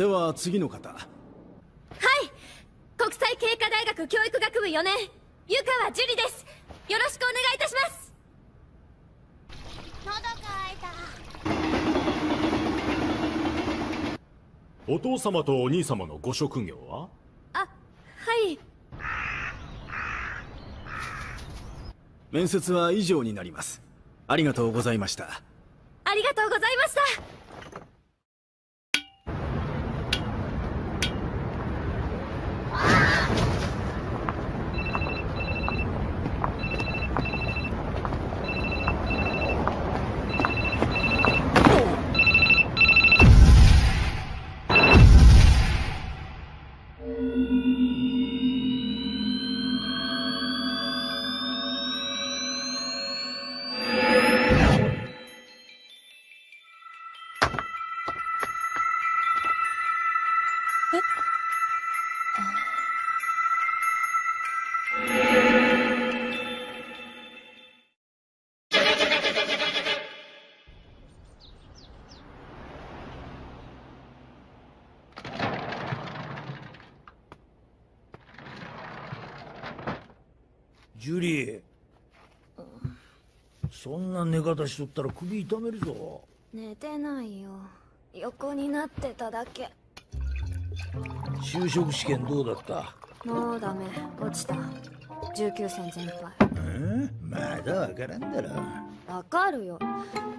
では次の方。はい。国際経過大学教育学部4年。湯川樹里です。よろしくお願いいたします。喉乾いお父様とお兄様のご職業は？あはい。面接は以上になります。ありがとうございました。ありがとうございましたジュリーそんな寝方しとったら首痛めるぞ。寝てないよ。横になってただけ。就職試験どうだった？もうダメ。落ちた。19戦全敗。うんまだわからんだろ。わかるよ。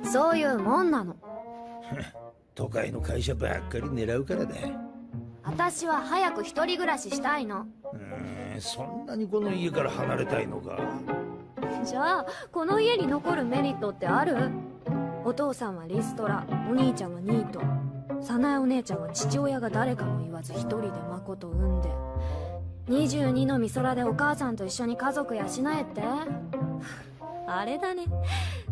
そういうもんなの。都会の会社ばっかり狙うからだ私は早く一人暮らししたいの。うんそんなにこの家から離れたいのか。じゃあこの家に残るメリットってある？お父さんはリストラお兄ちゃんはニート早苗お姉ちゃんは父親が誰かも言わず一人で誠を産んで。22の美空でお母さんと一緒に家族養えって。あれだね。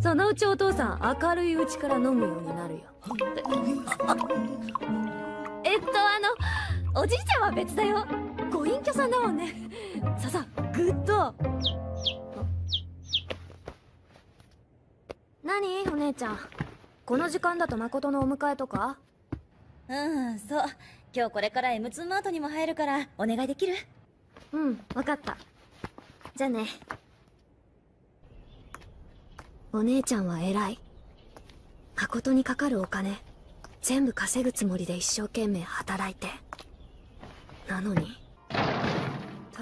そのうちお父さん明るいうちから飲むようになるよ。えっとあのおじいちゃんは別だよ。ご隠居さんだもんね。さあさあグッド。何？お姉ちゃん。この時間だと誠のお迎えとか？うんそう。今日これから M2 マートにも入るからお願いできる？うん分かった。じゃあね。お姉ちゃんは偉い。誠にかかるお金全部稼ぐつもりで一生懸命働いて。なのに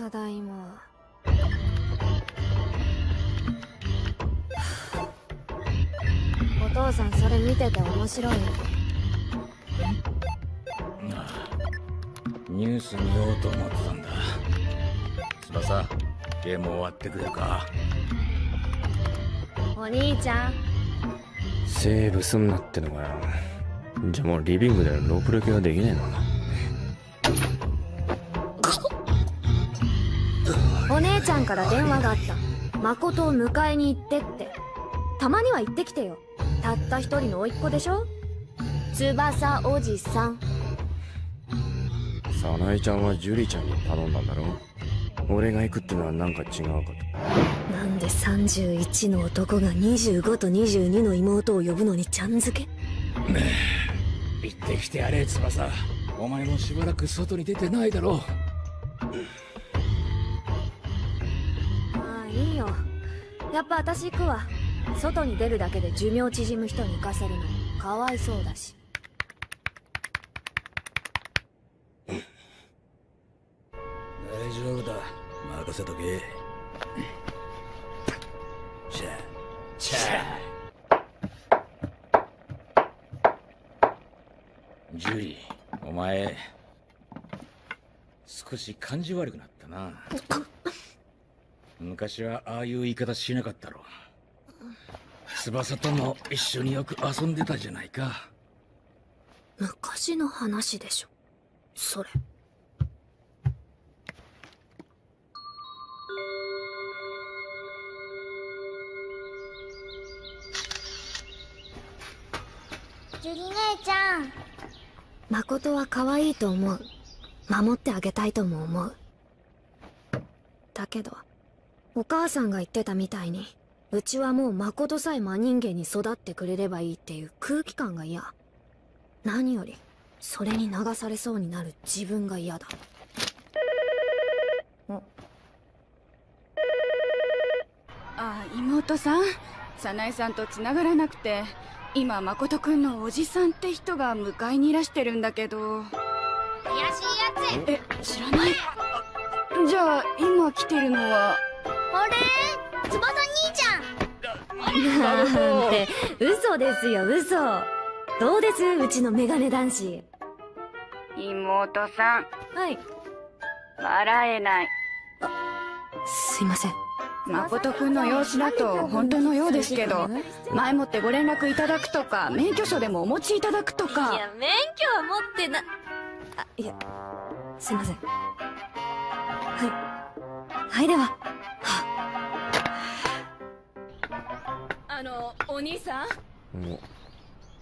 ただいま。お父さんそれ見てて面白い。ニュース見ようと思ってたんだ。翼ゲーム終わってくれるか？お兄ちゃん。セーブすんなってのかよ。じゃあもうリビングでロープレ系はできねえのお姉ちゃんから電話があった。誠を迎えに行ってって。たまには行ってきてよ。たった一人の甥っ子でしょ？翼おじさん。早苗ちゃんはジュリちゃんに頼んだんだろ？俺が行くってのはなんか違うかと。なんで31の男が25と22の妹を呼ぶのにちゃん付け？行ってきてやれ翼。お前もしばらく外に出てないだろまやっぱ私行くわ。外に出るだけで寿命縮む人に行かせるのかわいそうだし。大丈夫だ。任せとけ。チャチャ。ジュリーお前少し感じ悪くなったな 昔はああいう言い方しなかったろ翼とも一緒によく遊んでたじゃないか。昔の話でしょ。それ。ジュリ姉ちゃん。誠は可愛いと思う。守ってあげたいとも思う。だけどお母さんが言ってたみたいにうちはもう誠さえ真人間に育ってくれればいいっていう空気感が嫌。何よりそれに流されそうになる自分が嫌だ。あ妹さん？早苗さんと繋がらなくて今誠くんのおじさんって人が迎えにいらしてるんだけど。怪しいやえ知らない。じゃあ今来てるのはつあれ？翼兄ちゃん。なんて嘘ですよ嘘。どうです？うちのメガネ男子。妹さん。はい。笑えない。すいません。誠くんの様子だと本当のようですけど前もってご連絡いただくとか免許証でもお持ちいただくといかや免許は持ってなあいやすいません。はいはいではあのお兄さん？も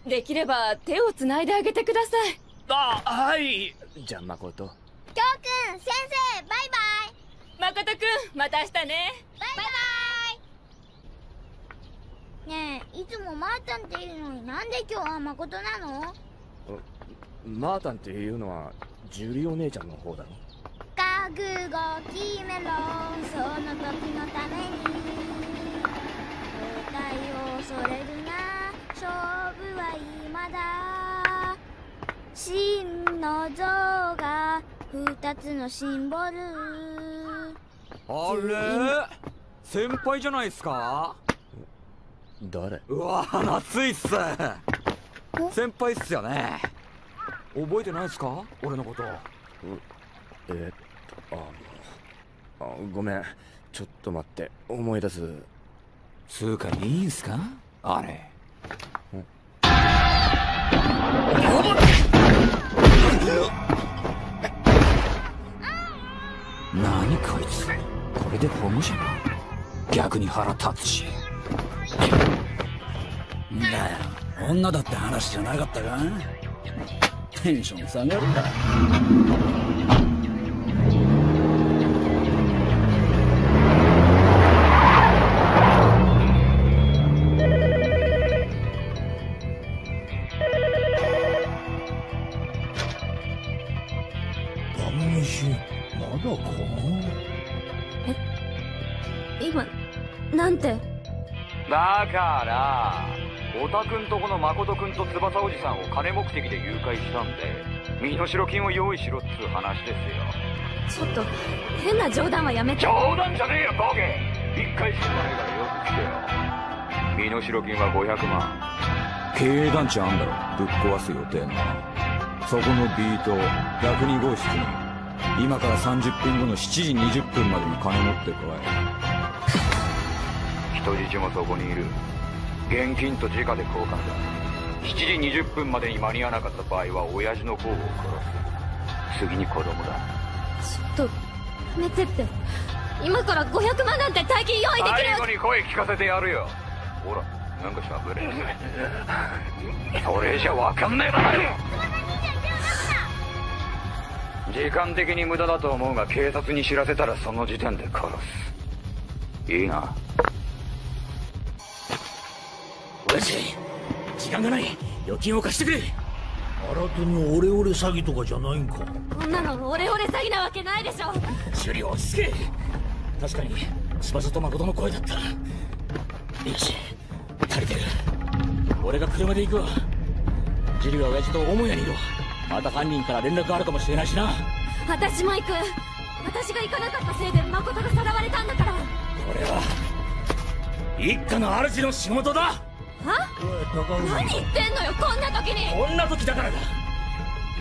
できれば手をつないであげてください。あはい。じゃあ誠。京くん先生バイバイ。誠くんまた明日ね。バイバイ。ねえいつもマータンっていうのになんで今日は誠なの？マータンっていうのはジュリお姉ちゃんの方だろ覚悟決めろその時のために答えを恐れるな。勝負は今だ。真の像が二つのシンボル。あれ？先輩じゃないっすか？誰？うわ夏いっす。先輩っすよね。覚えてないっすか？俺のこと。えーっとああごめん。ちょっと待って。思い出す。つうかいいんすか？あれ。何こいつ？これで保護者か？逆に腹立つし。んだよ女だって話じゃなかったか？テンション下がるなと翼おじさんを金目的で誘拐したんで身代金を用意しろっつう話ですよ。ちょっと変な冗談はやめて。冗談じゃねえよボケ。一回死んだねえからよく聞けよ。身代金は500万。経営団地あんだろぶっ壊す予定の。そこの B 棟102号室に今から30分後の7時20分までに金持ってこ人質もそこにいる。現金と直で交換だ7時20分までに間に合わなかった場合は親父の方を殺す。次に子供だ。ちょっとやめてって。今から500万なんて大金用意できる最後に声聞かせてやるよ。ほらなんかしゃべれ。それじゃわかんねえだろ時間的に無駄だと思うが警察に知らせたらその時点で殺す。いいな。親父時間がない。預金を貸してくれ。新手にオレオレ詐欺とかじゃないんか。こんなのオレオレ詐欺なわけないでしょ。修理落ち着け確かに翼と誠の声だった。よし足りてる。俺が車で行くわ。ジリは親父と母屋にいるわ。また犯人から連絡があるかもしれないしな。私も行く。私が行かなかったせいで誠がさらわれたんだから。これは一家の主の仕事だは？何言ってんのよこんな時に！こんな時だからだ。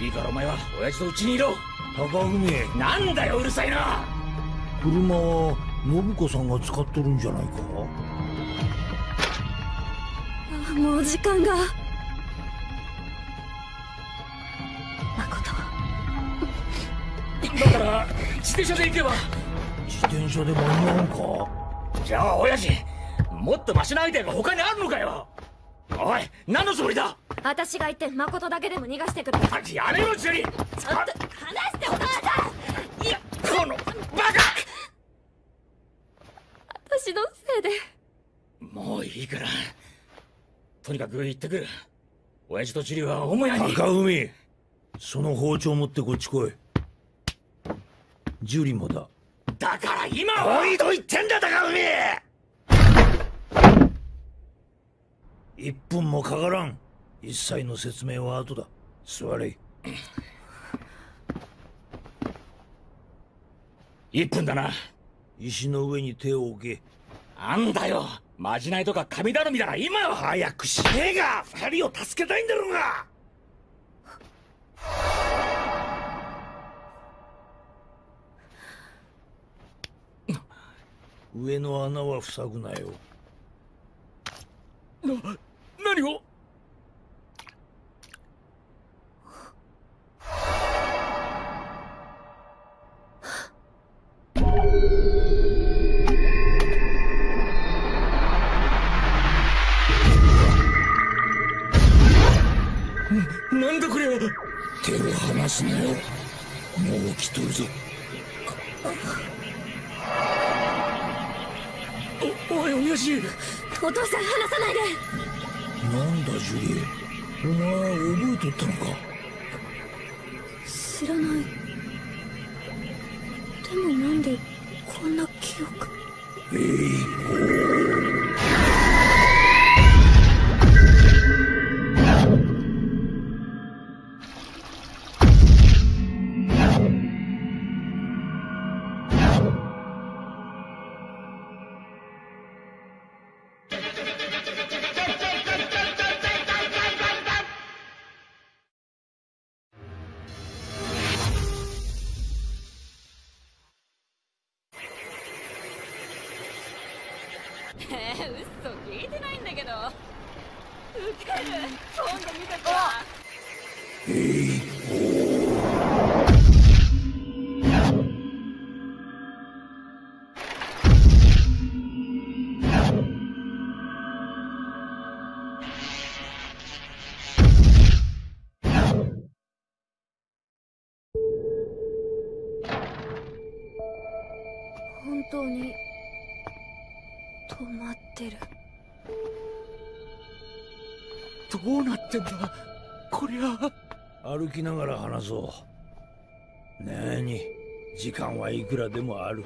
いいからお前は親父と家にいろ。高文なんだようるさいな車は信子さんが使っとるんじゃないか？あもう時間が。だから自転車で行けば。自転車で間に合うんか？じゃあ親父もっとマシなアイデアが他にあるのかよおい何のつもりだ？私が行って誠だけでも逃がしてくれやめろジュリちょっと離してお母さん。いやこのバカ！私のせいで。もういいから。とにかく行ってくる。親父とジュリは母屋に。高海その包丁持ってこっち来い。ジュリもだ。だから今は。おいと言ってんだ高海1分もかからん。一切の説明は後だ。座れ。1分だな。石の上に手を置け。あんだよ。まじないとか神頼みだな今は。早くしねえが。二人を助けたいんだろうが。上の穴は塞ぐなよ。な何を？なんだこれは？手を離すなよ。もう来とるぞ。おおい親父お父さん離さないでなんだジュリエ。お前覚えとったのか？知らない。でもなんでこんな記憶？えいえながら話そう。なに時間はいくらでもある。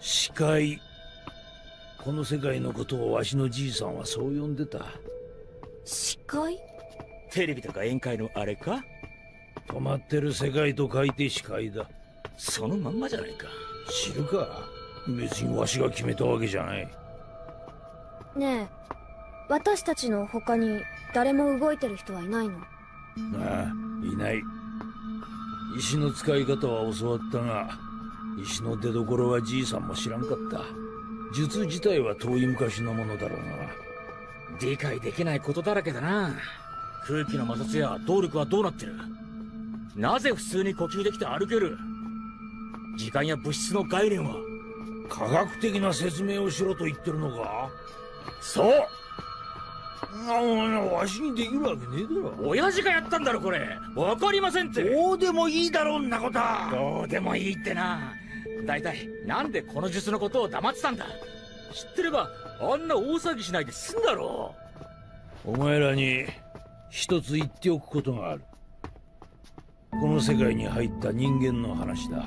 視界この世界のことをわしのじいさんはそう呼んでた。視界テレビとか宴会のあれか？止まってる世界と書いて視界だ。そのまんまじゃないか。知るか？別にわしが決めたわけじゃない。ねえ私たちの他に誰も動いてる人はいないの。ああいない。石の使い方は教わったが石の出所はじいさんも知らんかった。術自体は遠い昔のものだろうが。理解できないことだらけだな。空気の摩擦や動力はどうなってる。なぜ普通に呼吸できて歩ける。時間や物質の概念は科学的な説明をしろと言ってるのか。そう。あわしにできるわけねえだろ。親父がやったんだろこれ。わかりませんって。どうでもいいだろんなこと。はどうでもいいってな。大体なんでこの術のことを黙ってたんだ。知ってればあんな大騒ぎしないで済んだろ。お前らに一つ言っておくことがある。この世界に入った人間の話だ。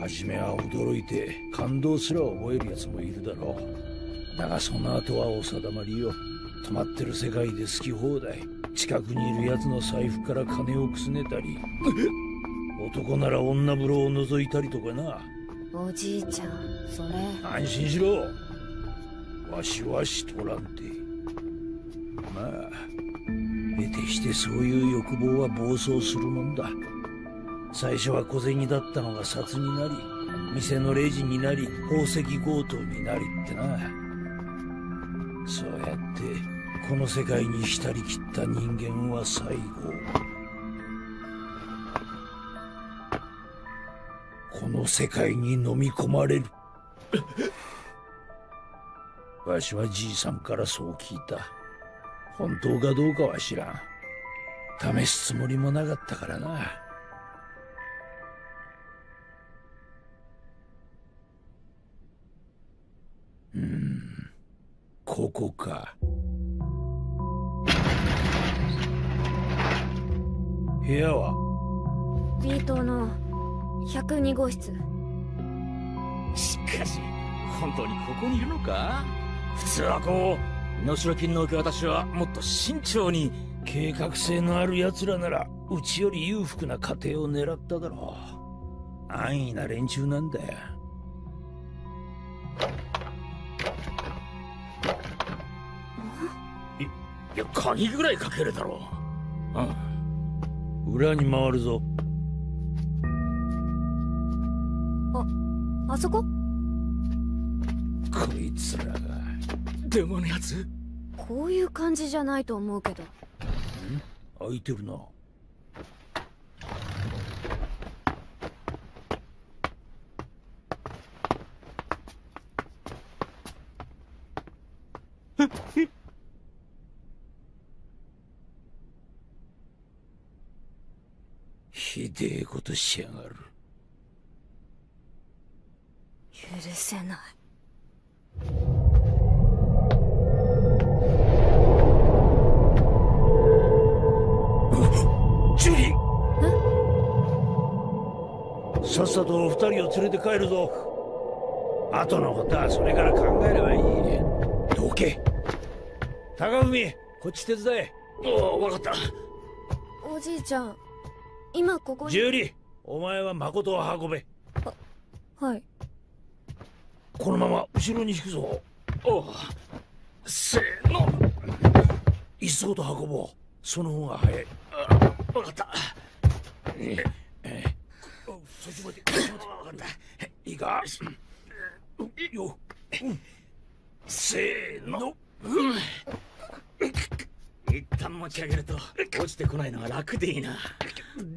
初めは驚いて感動すら覚える奴もいるだろうだがその後はお定まりよ。止まってる世界で好き放題。近くにいる奴の財布から金をくすねたり。男なら女風呂を覗いたりとかな。おじいちゃんそれ。安心しろ。わしはしとらんて。まあ得てしてそういう欲望は暴走するもんだ。最初は小銭だったのが札になり店のレジになり宝石強盗になりってなそうやってこの世界に浸りきった人間は最後。この世界に飲み込まれる。わしはじいさんからそう聞いた。本当かどうかは知らん。試すつもりもなかったからな。うん。ここか。部屋は？B 棟の102号室。しかし本当にここにいるのか？普通はこう身代金の受け渡しはもっと慎重に計画性のある奴らならうちより裕福な家庭を狙っただろう。安易な連中なんだよいや鍵ぐらいかけるだろ。ううん裏に回るぞ。ああそこ？こいつらが。電話のやつ？こういう感じじゃないと思うけど。開いてるなひでえことしやがる。許せない。ジュリー。さっさと二人を連れて帰るぞ。後のことはそれから考えればいい。どけ高文こっち手伝え。おお分かった。おじいちゃん今ここに。ジュリーお前は誠を運べ。はい。このまま後ろに引くぞ。おうせーの。いっそと運ぼう。その方が早い。分かった。ええそっちまでそっちまでいいか？よ、うん、せーの、一旦持ち上げると落ちてこないのは楽でいいな。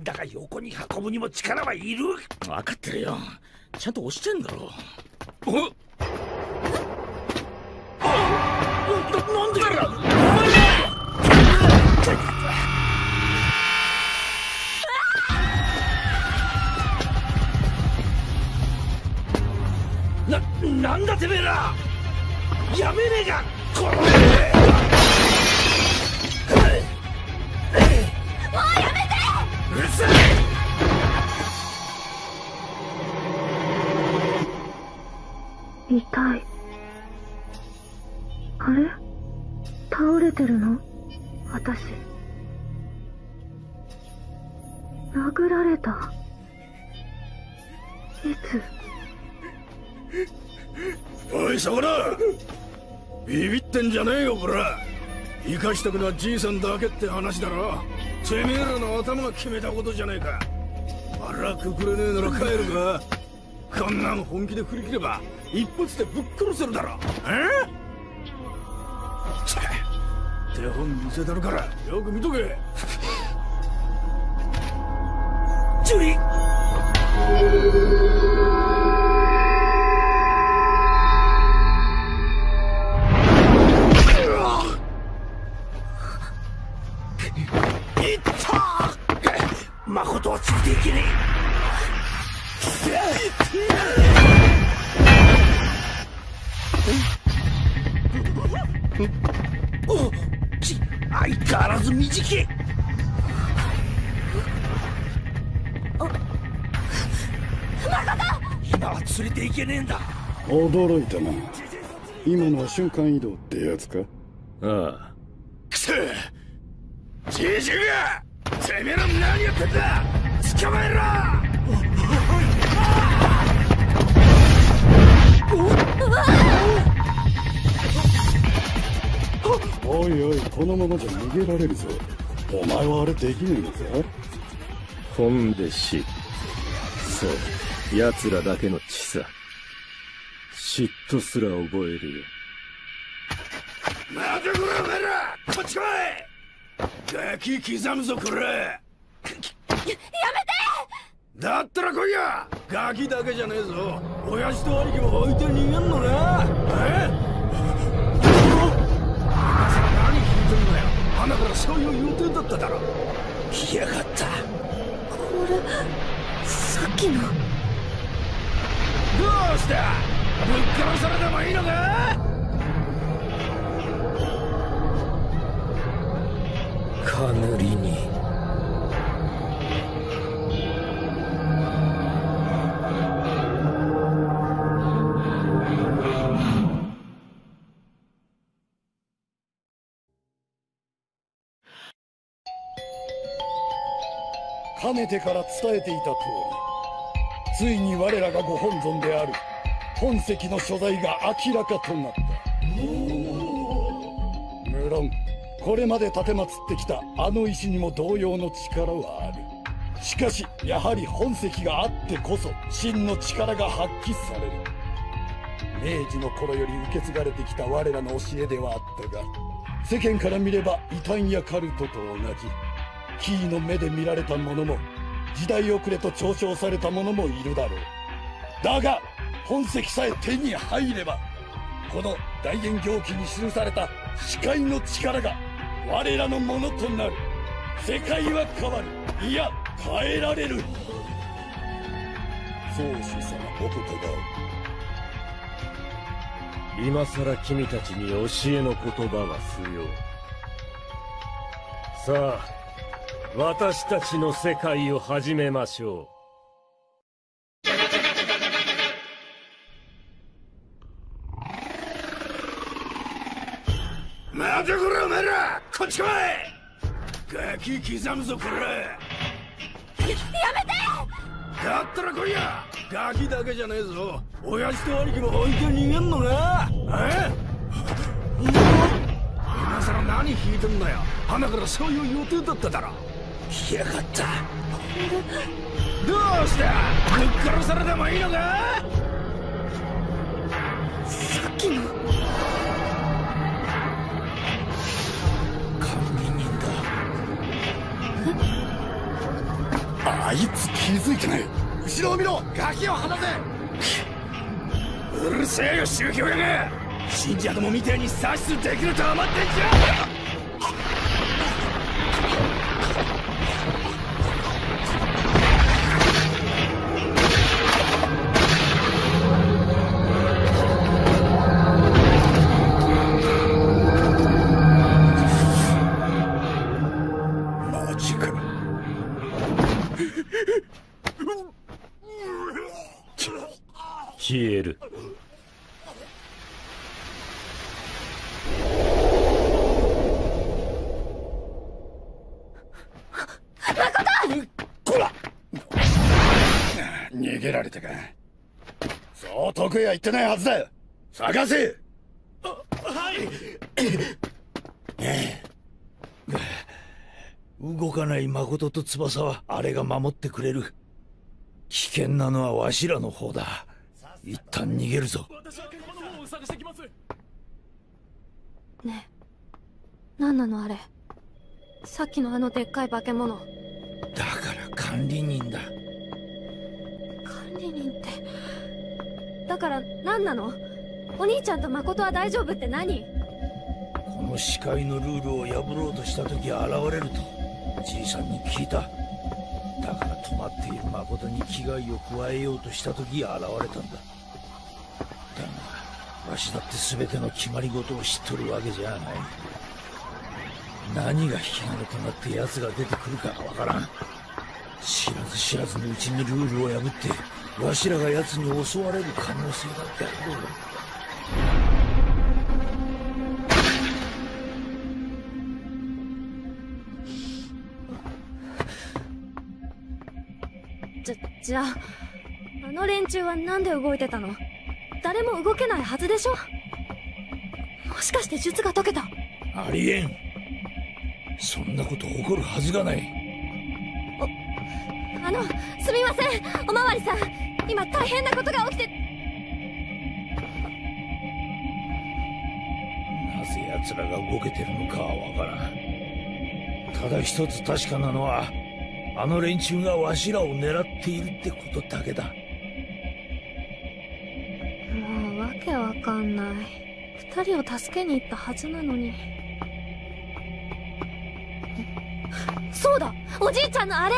だが横に運ぶにも力はいる。分かってるよ。ちゃんと押してんだろ。おななんでな、なんだてめえら。やめねえかこのるさい痛い。あれ？倒れてるの？私。殴られた。いつ？おいそこだビビってんじゃねえよこら生かしたくのはじいさんだけって話だろ。てめえらの頭が決めたことじゃねえか。腹くくれねえなら帰るか。こんなの本気で振り切れば一発でぶっ殺せるだろ。え？手本見せたるからよく見とけ。ジュリ誠はついていけねえ。おち相変わらず短い今は連れていけねえん。だ驚いたな今のは瞬間移動ってやつかああくそじじがてめえら何やってんだ。捕まえろ。おいおいこのままじゃ逃げられるぞ。お前はあれできねえのか。本で死そう。奴らだけの血さ。嫉妬すら覚えるよ。待てこらお前らこっち来いガキ刻むぞこれ。やめて！だったら来いや。ガキだけじゃねえぞ。親父と兄貴も置いて逃げんのなえ？何聞いてんだよ。花からそういう予定だっただろ。来やがった。これさっきの。どうしたぶっ殺されてもいいのか？かぬりに。かねてから伝えていた通りついに我らがご本尊である本石の所在が明らかとなった。無論。これまで立てまつってきたあの石にも同様の力はある。しかしやはり本石があってこそ真の力が発揮される。明治の頃より受け継がれてきた我らの教えではあったが世間から見れば異端やカルトと同じキーの目で見られた者も時代遅れと嘲笑された者もいるだろう。だが本石さえ手に入ればこの大元行記に記された視界の力が我らのものとなる。世界は変わる。いや変えられる。宗主様お言葉を今さら君たちに教えの言葉は不要。さあ私たちの世界を始めましょ待こっち来いガキ刻むぞ。これやめてだったら来いやガキだけじゃね？え？ぞ親父と兄貴も置いて逃げんのかえ今さら何引いてんだよ？花からそういう予定だっただろ来やがった。どうしたぶっ殺されてもいいのか？さっきの。あいつ気づいてない。後ろを見ろ。ガキを離せ。うるせえよ宗教やが信者どもみてえに指図できると思ってんじゃ。えるこら！逃げられたか。そう遠くへは行ってないはずだよ。探せ！動かない誠と翼はあれが守ってくれる。危険なのはわしらの方だ一旦逃げるぞ。ねえ。何なのあれ。さっきのあのでっかい化け物。だから管理人だ。管理人って。だから何なの。お兄ちゃんと誠は大丈夫って何。この視界のルールを破ろうとした時現れるとじいさんに聞いた。だから止まっている誠に危害を加えようとした時現れたんだわしだって全ての決まり事を知っとるわけじゃない。何が引き金となって奴が出てくるかわからん。知らず知らずのうちにルールを破ってわしらが奴に襲われる可能性だってあるじゃじゃああの連中はなんで動いてたの？誰も動けないはずでしょ。もしかして術が解けた。ありえん。そんなこと起こるはずがない。あのすみません。おまわりさん。今大変なことが起きて。なぜ奴らが動けてるのかはわからん。ただ一つ確かなのはあの連中がわしらを狙っているってことだけだけわかんない。二人を助けに行ったはずなのに。そうだ！おじいちゃんのあれ！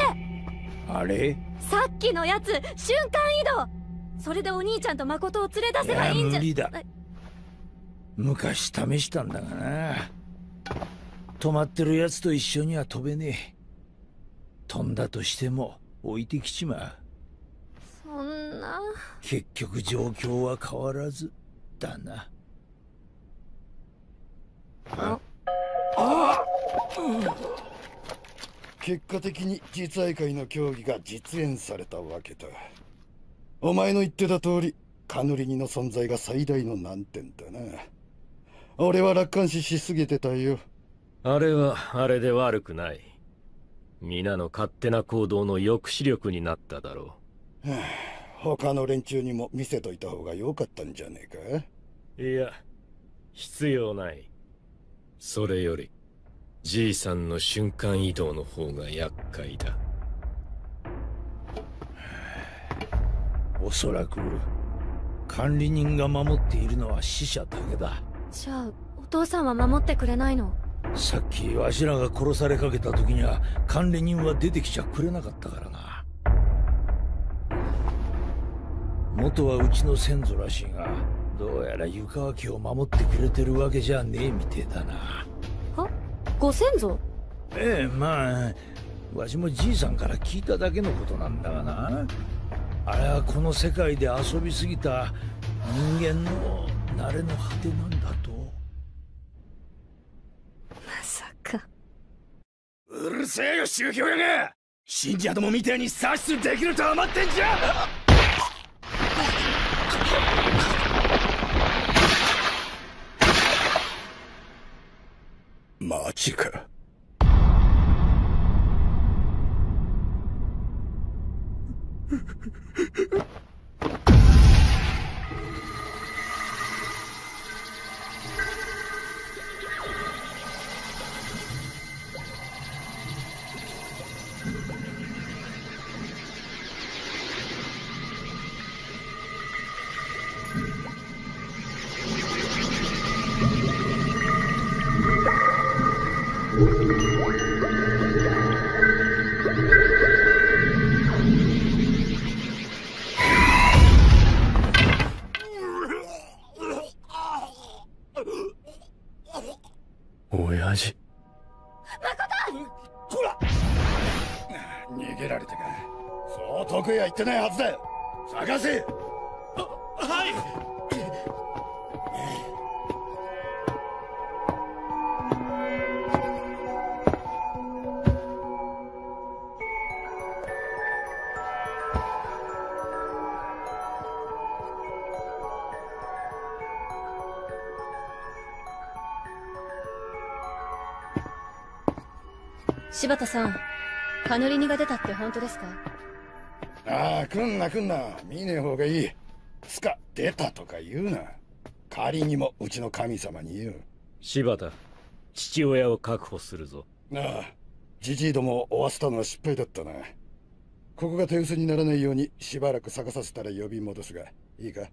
あれ？さっきのやつ瞬間移動！それでお兄ちゃんと誠を連れ出せばいいんじゃ。無理だ。え昔試したんだがな。止まってる奴と一緒には飛べねえ。飛んだとしても置いてきちまうそんな。結局状況は変わらずだな。あ。あ。結果的に実愛会の協議が実現されたわけだ。お前の言ってた通りカヌリニの存在が最大の難点だな。俺は楽観視しすぎてたよ。あれはあれで悪くない。皆の勝手な行動の抑止力になっただろはあ他の連中にも見せといた方が良かったんじゃねえういや必要ない。それよりじいさんの瞬間移動の方が厄介だ。おそらく管理人が守っているのは死者だけだ。じゃあお父さんは守ってくれないの？さっきわしらが殺されかけた時には管理人は出てきちゃくれなかったからな元はうちの先祖らしいがどうやら湯川家を守ってくれてるわけじゃねえみてえだな。は？ご先祖？ええまあわしもじいさんから聞いただけのことなんだがな。あれはこの世界で遊びすぎた人間の慣れの果てなんだと。まさか。うるせえよ宗教屋が信者どもみてえに殺出できると思ってんじゃマジかってないはずだ探せ。はい。柴田さんカヌリニが出たって本当ですか？ああ来んな来んな。見ねえ方がいい。つか出たとか言うな。仮にもうちの神様に言う。柴田父親を確保するぞ。なあじじいどもを追わせたのは失敗だったな。ここが手薄にならないようにしばらく探させたら呼び戻すがいいか？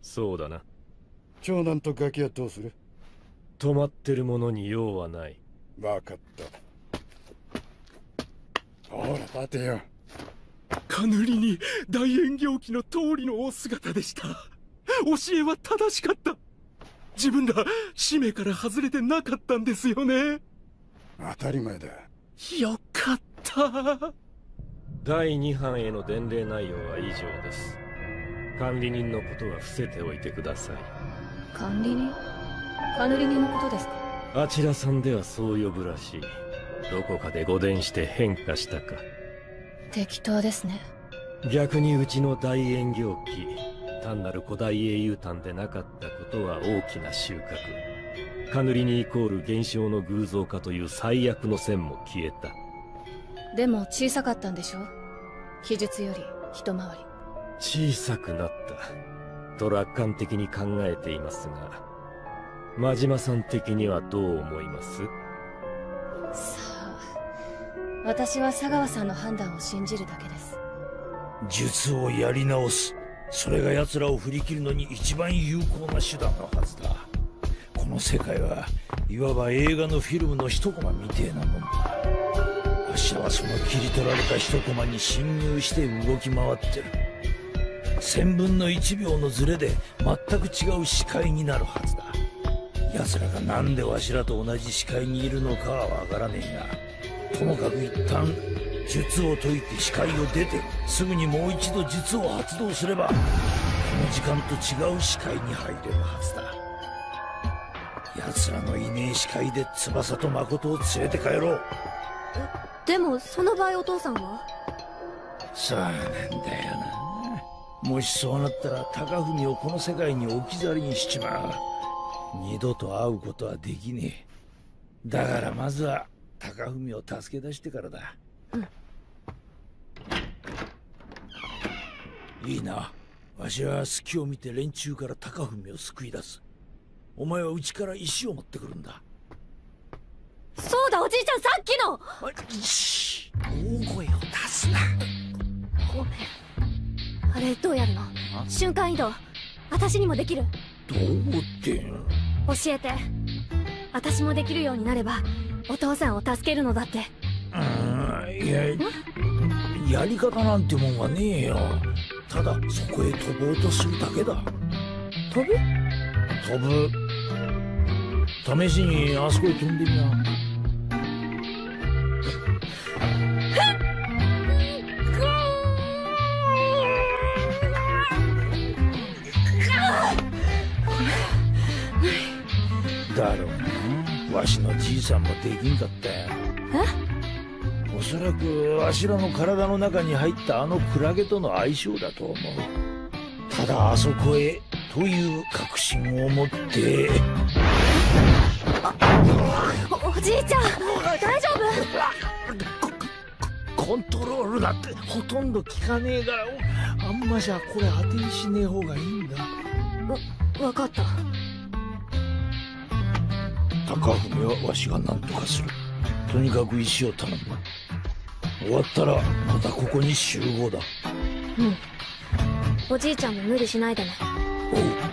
そうだな。長男とガキはどうする？止まってるものに用はない。分かった。ほら立てよカヌリに大円行記の通りのお姿でした。教えは正しかった。自分ら使命から外れてなかったんですよね。当たり前だ。よかった。第二班への伝令内容は以上です。管理人のことは伏せておいてください。管理人？カヌリニのことですか？あちらさんではそう呼ぶらしい。どこかで誤伝して変化したか適当ですね。逆にうちの大円行記単なる古代英雄譚でなかったことは大きな収穫。カヌリにイコール現象の偶像化という最悪の線も消えた。でも小さかったんでしょ？記述より一回り。小さくなった。と楽観的に考えていますが真島さん的にはどう思います？さあ私は佐川さんの判断を信じるだけです。術をやり直す。それが奴らを振り切るのに一番有効な手段のはずだ。この世界はいわば映画のフィルムの一コマみてえなもんだ。わしらはその切り取られた一コマに侵入して動き回ってる。千分の一秒のズレで全く違う視界になるはずだ。奴らがなんでわしらと同じ視界にいるのかはわからねえが。ともかく一旦術を解いて視界を出てすぐにもう一度術を発動すればこの時間と違う視界に入れるはずだ。奴らのいねえ視界で翼と誠を連れて帰ろう。でもその場合お父さんは？そうなんだよな。もしそうなったら高文をこの世界に置き去りにしちまう。二度と会うことはできねえ。だからまずは高文を助け出してからだ。いいな。わしは隙を見て連中から高文を救い出す。お前はうちから石を持ってくるんだ。そうだおじいちゃんさっきの！大声を出すな。ごめん。あれどうやるの？瞬間移動。私にもできる。どうって教えて。私もできるようになればお父さんを助けるのだって。うんいややり方なんてもんはねえよ。ただそこへ飛ぼうとするだけだ。飛ぶ？飛ぶ。試しにあそこへ飛んでみなだろうなわしのじいさんもできんかったよおそらくわしらの体の中に入ったあのクラゲとの相性だと思う。ただあそこへという確信を持って。おおじいちゃん大丈コントロールだってほとんど効かねえからあんまじゃこれ当てにしねえ方がいいんだ。夫わかった高文はわしが何とかする。とにかく石を頼む。終わったらまたここに集合だ。うん。おじいちゃんも無理しないでね。新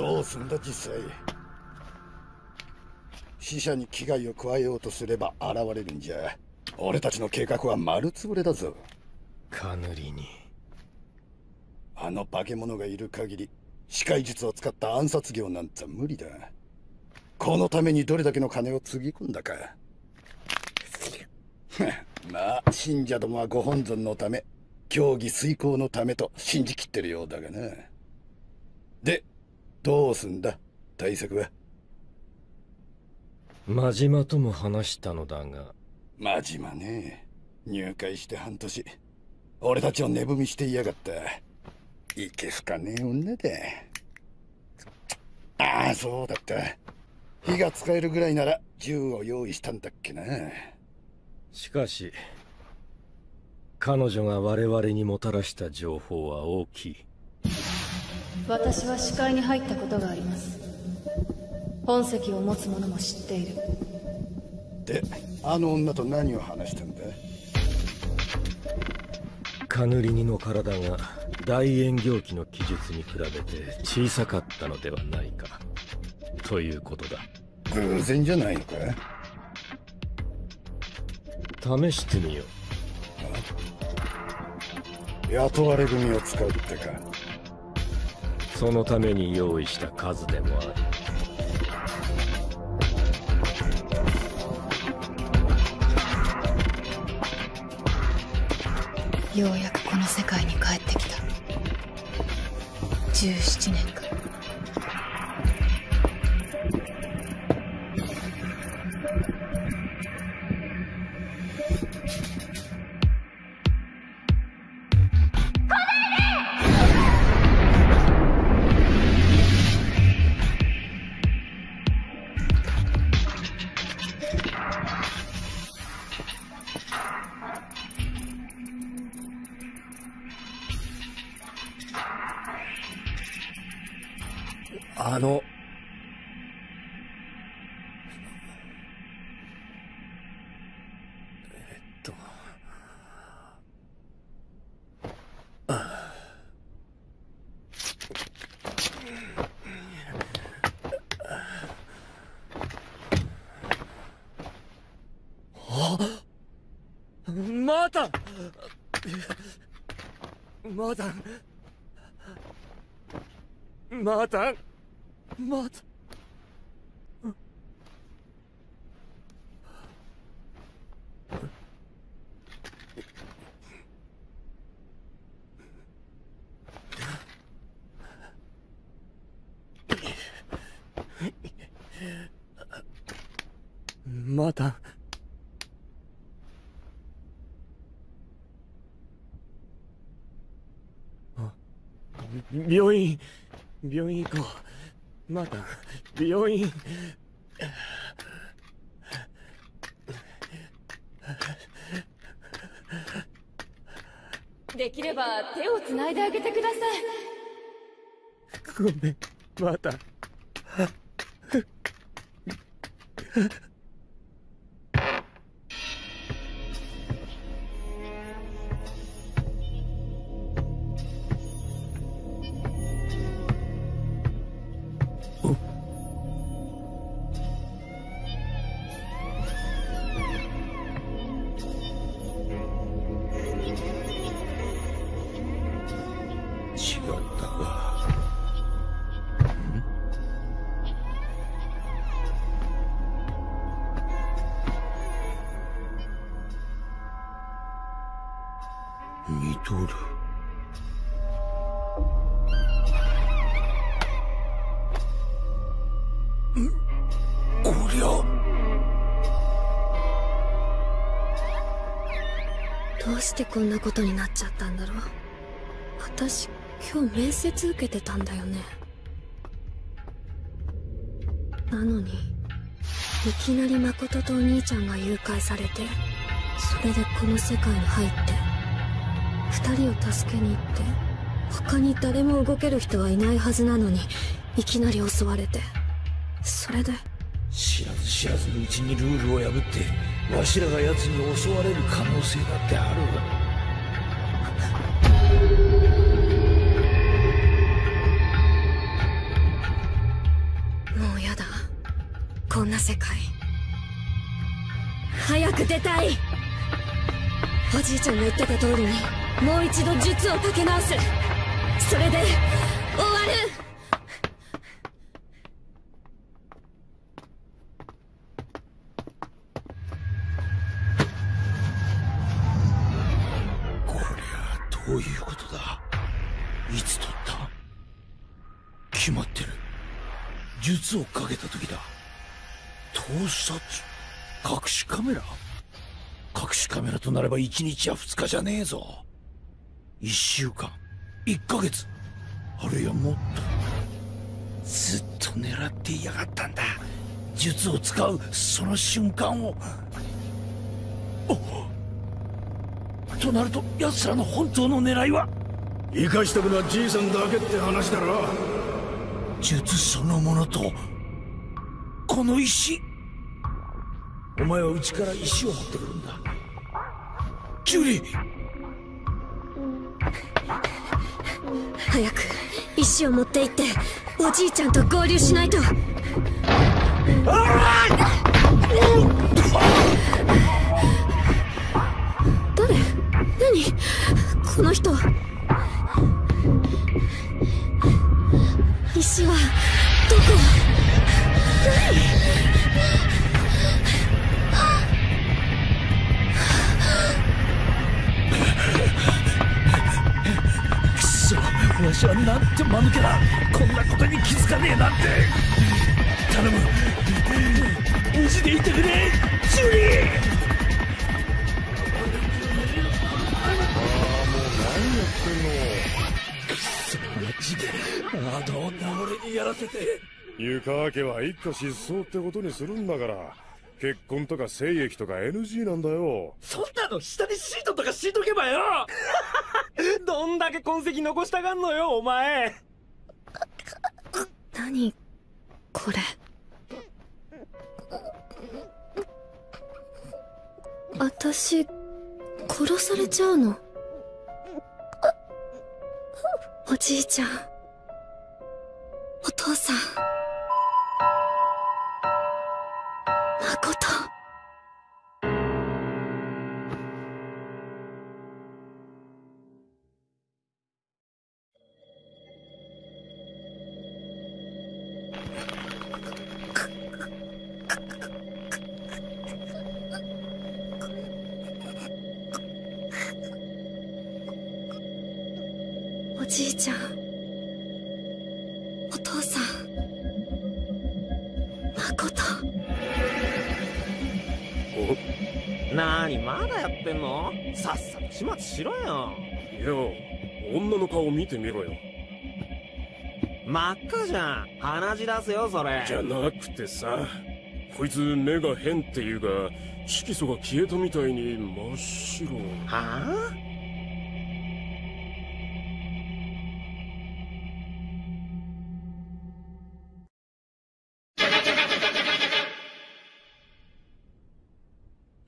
どうすんだ実際。死者に危害を加えようとすれば現れるんじゃ。俺たちの計画は丸つぶれだぞ。カヌリに。あの化け物がいる限り視界術を使った暗殺業なんざ無理だ。このためにどれだけの金をつぎ込んだか。まあ信者どもはご本尊のため教義遂行のためと信じきってるようだがな。でどうすんだ対策は。真島とも話したのだが。真島ね。入会して半年。俺たちを寝踏みしていやがった。いけすかねえ女だああそうだった。火が使えるぐらいなら銃を用意したんだっけな。しかし彼女が我々にもたらした情報は大きい私は視界に入ったことがあります。本籍を持つ者も知っている。であの女と何を話したんだ？カヌリニの体が大円行機の記述に比べて小さかったのではないか。ということだ。偶然じゃないのか？試してみよ雇われ組を使うってか。うそのために用意した数でもある。ようやくこの世界に帰ってきた。17年か。マータンマータンマータンマータンあ病院病院行こうマータン病院。できれば手をつないであげてください。ごめん。マーこんなことになっちゃったんだろう。私今日面接受けてたんだよね。なのにいきなり誠とお兄ちゃんが誘拐されてそれでこの世界に入って二人を助けに行って他に誰も動ける人はいないはずなのにいきなり襲われてそれで知らず知らずのうちにルールを破ってわしらが奴に襲われる可能性だってあるも出たい。おじいちゃんが言ってた通りにもう一度術をかけ直す。それで終わる。こりゃどういうことだ？いつ取った？決まってる。術をかけた時だ。盗撮？隠しカメラ？隠しカメラとなれば1日や2日じゃねえぞ。1週間。1ヶ月。あるいはもっと。ずっと狙っていやがったんだ。術を使う。その瞬間を。となると奴らの本当の狙いは？生かしとくのはじいさんだけって話だろ。術そのものと。この石。お前はうちから石を持ってくるんだキュリ早く石を持って行っておじいちゃんと合流しないと。誰？何？この人。石はどこ？くわしはなんて間抜けだこんなことに気づかねえなんて。頼む。無事でいてくれジュリーマジであの女俺にやらせて湯川家は一家失踪ってことにするんだから結婚とか精液とか NG なんだよ。そんなの下にシートとか敷いとけばよ。どんだけ痕跡残したがんのよお前。何これ。私殺されちゃうの。おじいちゃん。お父さん誠。真っ赤じゃん。鼻血出すよそれ。じゃなくてさこいつ目が変っていうか色素が消えたみたいに真っ白。はあ？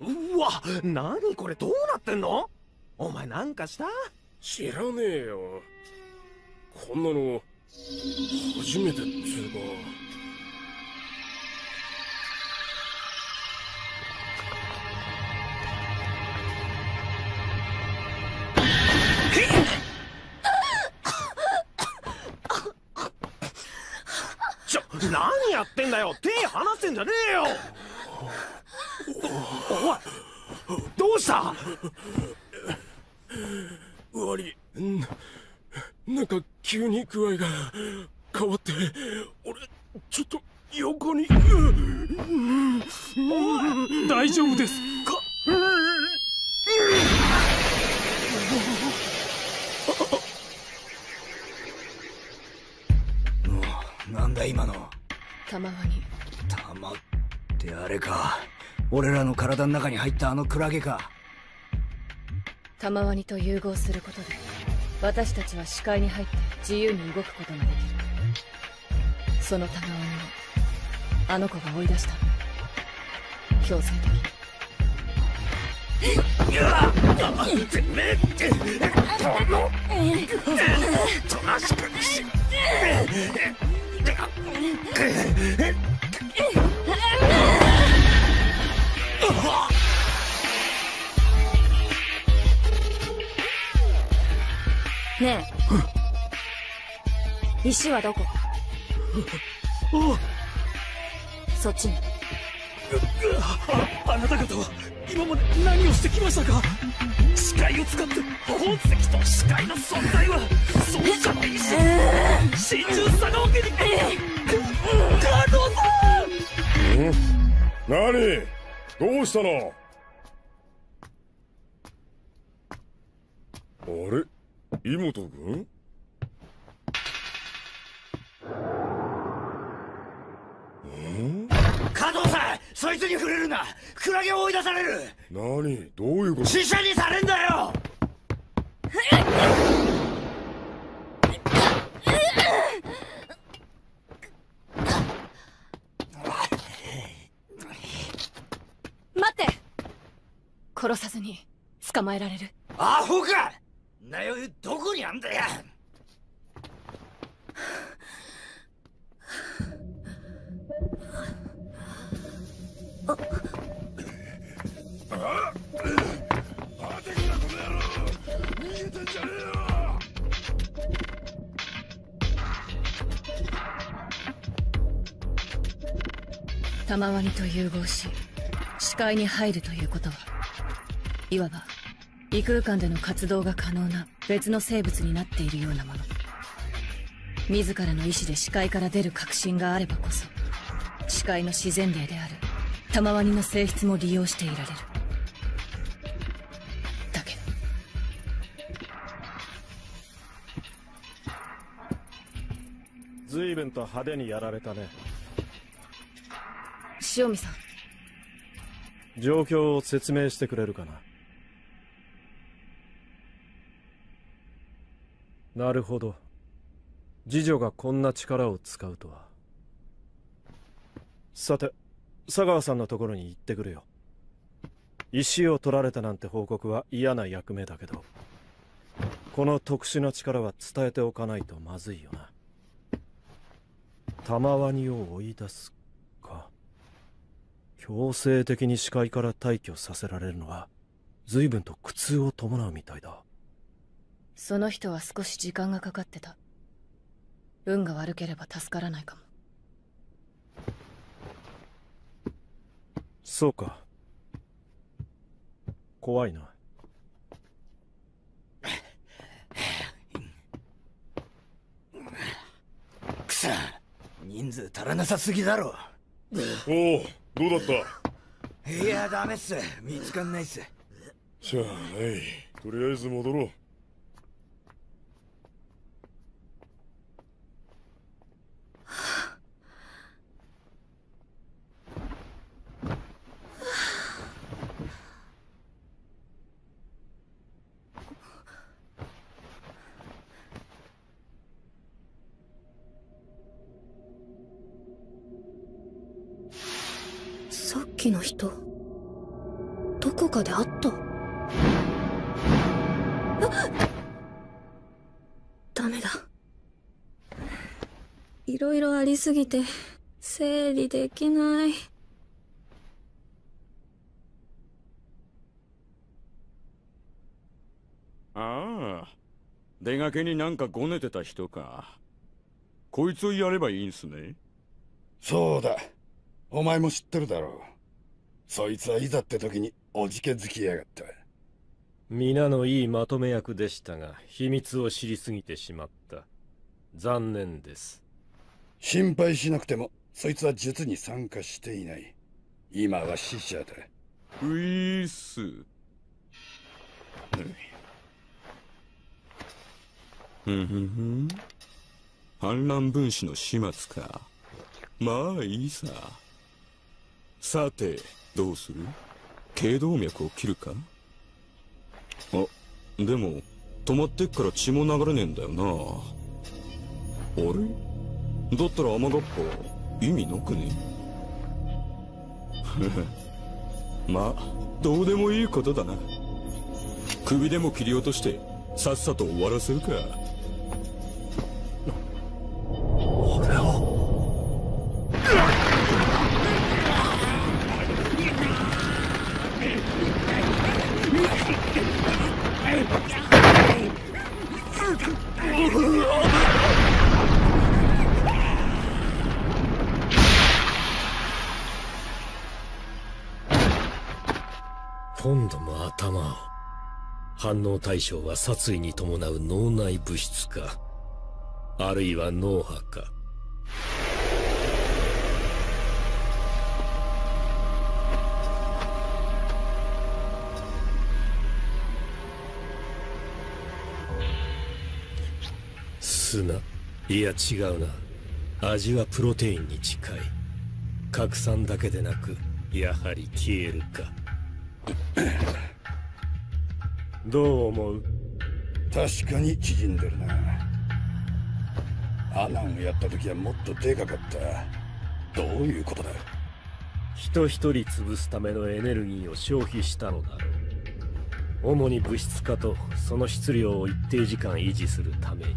うわ何これどうなってんの？お前なんかした？知らねえよ。こんなの初めてっつうか。ちょ何やってんだよ。手離してんじゃねえよ。おおいどうした悪いんなんか急に具合が変わって俺ちょっと横に。大丈夫ですか？なんだ今の？玉ワニ玉ってあれか。俺らの体の中に入ったあのクラゲか。玉ワニと融合することで私たちは視界に入って自由に動くことができる。その玉ワニをあの子が追い出した。強制的に。てめえってこのとなしくしねえ。石はどこ？そっちに。あなた方は今まで何をしてきましたか？視界を使って本石と視界の存在は奏者の意志真珠さがわけに加藤さんん何？どうしたの？あれ？妹君？加藤さんそいつに触れるな。クラゲを追い出される。何？どういうこと？死者にされんだよ。待って。殺さずに捕まえられる。アホかなよどこにあんだよ。逃げてんじゃねえよ玉ワニと融合し視界に入るということはいわば異空間での活動が可能な別の生物になっているようなもの。自らの意志で視界から出る確信があればこそ視界の自然霊である玉ワニの性質も利用していられる。だけど随分と派手にやられたね。塩見さん。状況を説明してくれるかななるほど。次女がこんな力を使うとは。さて佐川さんのところに行ってくるよ。石を取られたなんて報告は嫌な役目だけどこの特殊な力は伝えておかないとまずいよな。玉ワニを追い出すか。強制的に視界から退去させられるのは随分と苦痛を伴うみたいだ。その人は少し時間がかかってた。運が悪ければ助からないかも。そうか。怖いな。くそ人数足らなさすぎだろ。おおどうだった？いやダメっす。見つかんないっす。しゃあない。とりあえず戻ろうさっきの人どこかで会ったあダメだいろいろありすぎて整理できない。ああ。出がけになんかごねてた人か。こいつをやればいいんすね。そうだ。お前も知ってるだろう。そいつはいざって時におじけづきやがった。皆のいいまとめ役でしたが秘密を知りすぎてしまった。残念です心配しなくてもそいつは術に参加していない。今は死者だ。ういーっす。ふんふんふん。反乱分子の始末か。まあいいさ。さてどうする？頸動脈を切るか？あでも止まってっから血も流れねえんだよな。あれ？だったら雨がっぱ意味なくね？まあどうでもいいことだな。首でも切り落としてさっさと終わらせるか。反応対象は殺意に伴う脳内物質かあるいは脳波か。砂いや違うな。味はプロテインに近い。拡散だけでなくやはり消えるか。どう思う？確かに縮んでるな。アナンをやった時はもっとでかかった。どういうことだ？人一人潰すためのエネルギーを消費したのだろう。主に物質化とその質量を一定時間維持するために。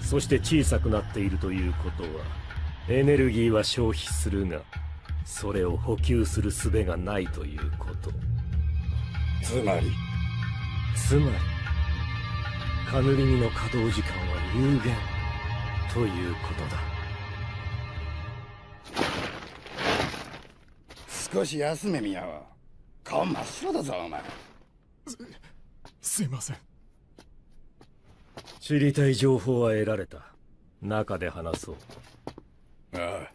そして小さくなっているということはエネルギーは消費するがそれを補給する術がないということ。つまりつまりカヌリニの稼働時間は有限ということだ。少し休め宮は顔真っ白だぞお前。すいません。知りたい情報は得られた。中で話そう。ああ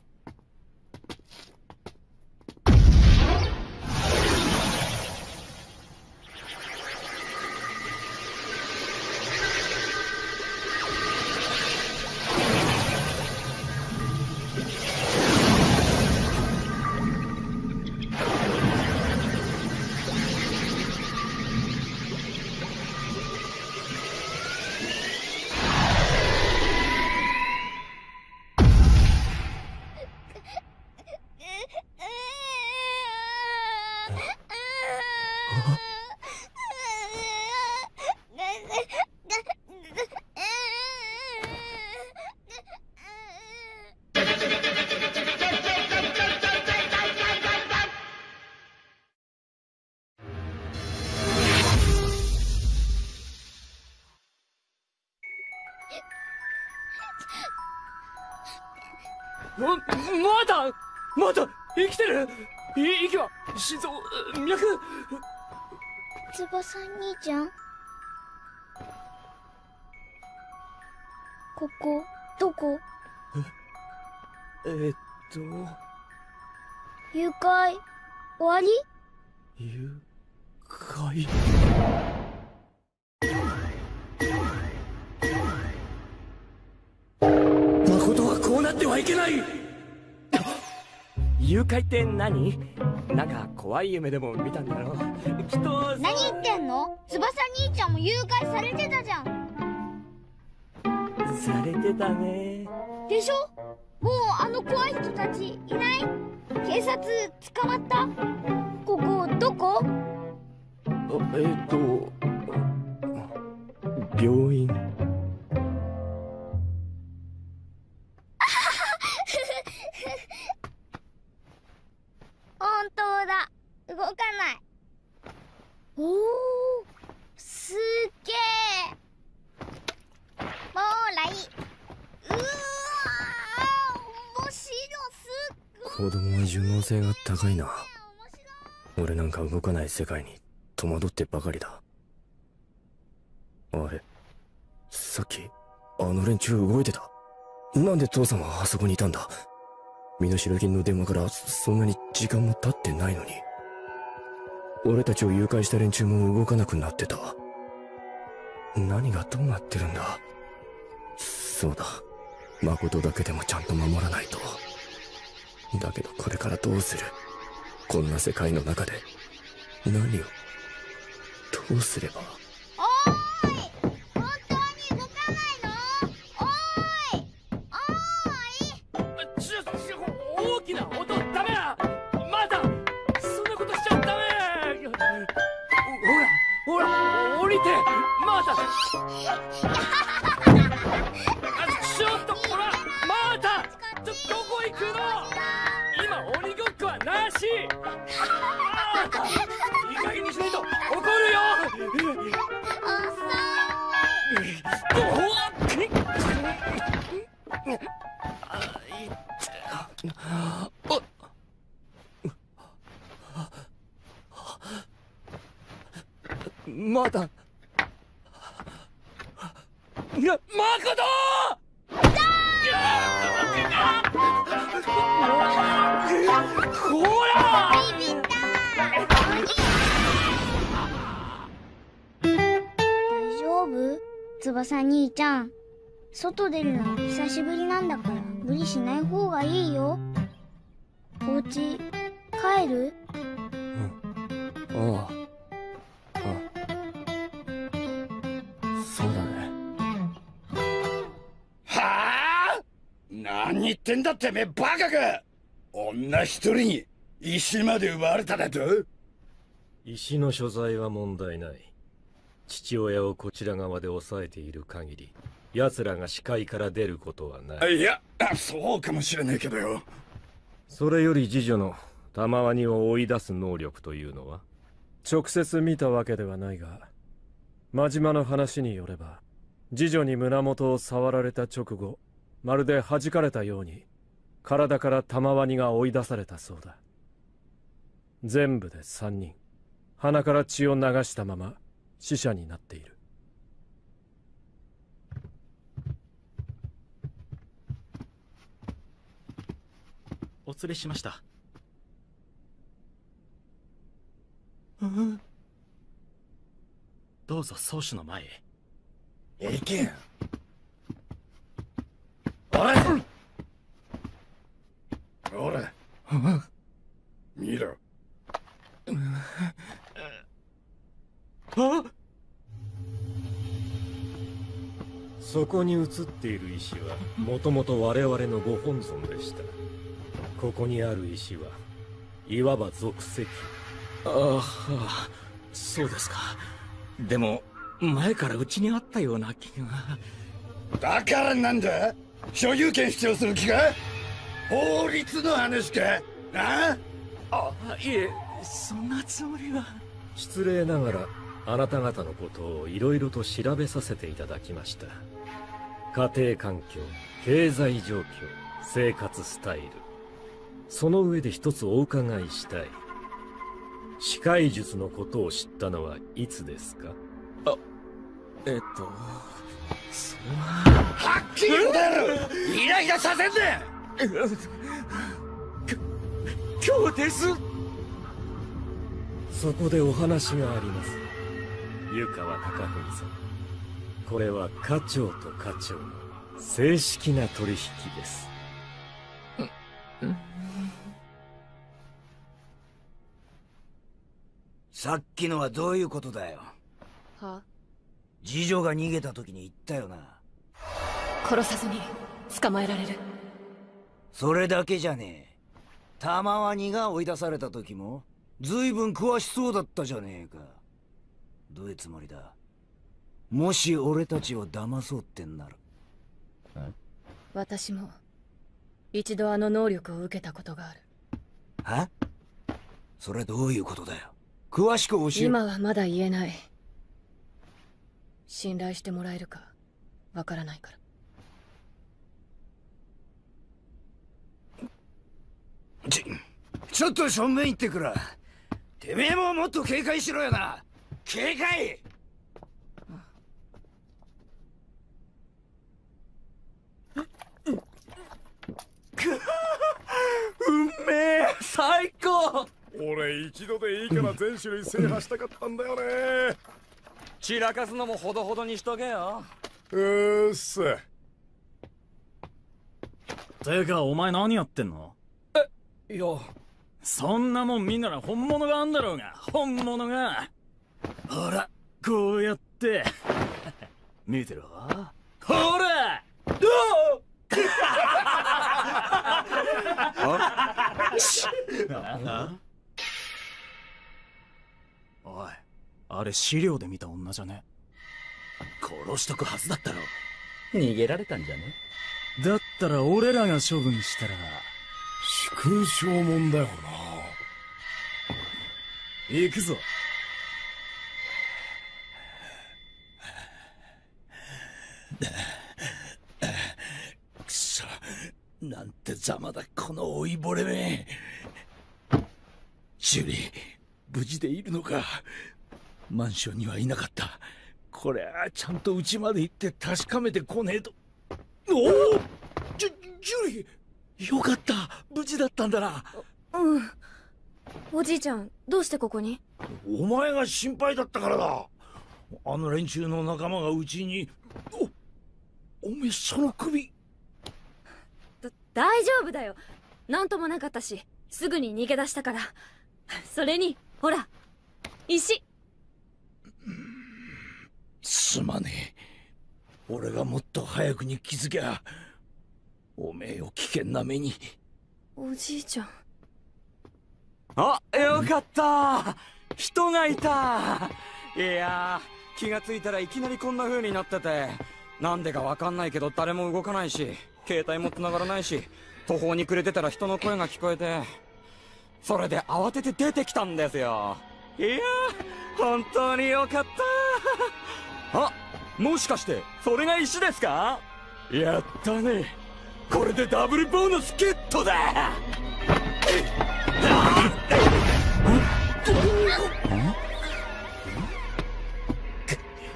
ちゃん。ここどこ？えー、っと。誘拐？終わり？誘拐？誠はこうなってはいけない！誘拐って何？なんか怖い夢でも見たんだろう。きっと何言ってんの？翼兄ちゃんも誘拐されてたじゃん。されてたね。でしょ？もうあの怖い人たちいない？警察捕まった？ここどこ？あえー、っと病院動かない。おおすっげえもうらいうわー面白す子供は順応性が高いな。俺なんか動かない世界に戸惑ってばかりだ。あれさっきあの連中動いてた。なんで父さんはあそこにいたんだ。身代金の電話からそんなに時間も経ってないのに俺たちを誘拐した連中も動かなくなってた。何がどうなってるんだ？そうだ。誠だけでもちゃんと守らないと。だけどこれからどうする？こんな世界の中で。何を？どうすれば？ほら降りてまだちょっとほらまだちょどこ行くの？今鬼ごっこはなし。まだいい加減にしないと怒るよ。おっまだ。なまこと！ほら大丈夫？翼兄ちゃん。外出るの久しぶりなんだから無理しない方がいいよ。お家帰る？あああ何言ってんだてめえバカか。女一人に石まで奪われただと？石の所在は問題ない。父親をこちら側で抑えている限り奴らが視界から出ることはない。いやそうかもしれないけどよ。それより次女の玉ワニを追い出す能力というのは？直接見たわけではないが真島の話によれば次女に胸元を触られた直後まるで弾かれたように体から玉ワニが追い出されたそうだ。全部で3人。鼻から血を流したまま死者になっている。お連れしました。どうぞ宗主の前へ。行けほら。見ろ。あそこに映っている石はもともと我々のご本尊でした。ここにある石はいわば属石。ああそうですか。でも前からうちにあったような気が。だからなんだ？所有権主張する気か？法律の話か？あ？あいえそんなつもりは。失礼ながらあなた方のことをいろいろと調べさせていただきました。家庭環境経済状況生活スタイル。その上で一つお伺いしたい。視界術のことを知ったのはいつですか？あえっとははっきり答えろイライラさせんな今日です。そこでお話があります。湯川貴文さんこれは課長と課長の正式な取引です。さっきのはどういうことだよ。は？次女が逃げた時に言ったよな。殺さずに捕まえられる。それだけじゃねえ。玉ワニが追い出された時も随分詳しそうだったじゃねえか。どういうつもりだ？もし俺たちを騙そうってんなら。私も一度あの能力を受けたことがある。はそれどういうことだよ。詳しく教え今はまだ言えない信頼してもらえるかわからないから。ちちょっと正面行ってくらてめえももっと警戒しろよな。警戒！うめえ最高。俺一度でいいから全種類制覇したかったんだよね散らかすのもほどほどにしとけよ。うーっすてかお前何やってんの?いや。そんなもん見んなら本物があんだろうが。本物が。ほらこうやって。見てろほら!お! いあれ資料で見た女じゃね？殺しとくはずだったろ。逃げられたんじゃね？だったら俺らが処分したら勲章もんだよな。行くぞ。くそ。なんてざまだこの老いぼれめ。ジュリー無事でいるのか？マンションにはいなかった。こりゃちゃんと家まで行って確かめてこねえと。おお！ジュジュリー！よかった！無事だったんだな。うん。おじいちゃんどうしてここに？お前が心配だったからだ。あの連中の仲間がうちにおおめえその首。だ大丈夫だよ。なんともなかったしすぐに逃げ出したから。それにほら石すまねえ。俺がもっと早くに気づきゃおめえを危険な目に。おじいちゃん。あよかった。人がいた。いやー気がついたらいきなりこんな風になってて。なんでかわかんないけど誰も動かないし携帯も繋がらないし途方に暮れてたら人の声が聞こえて。それで慌てて出てきたんですよ。いやー本当によかったあもしかしてそれが石ですか？やったね。これでダブルボーナスゲットだ。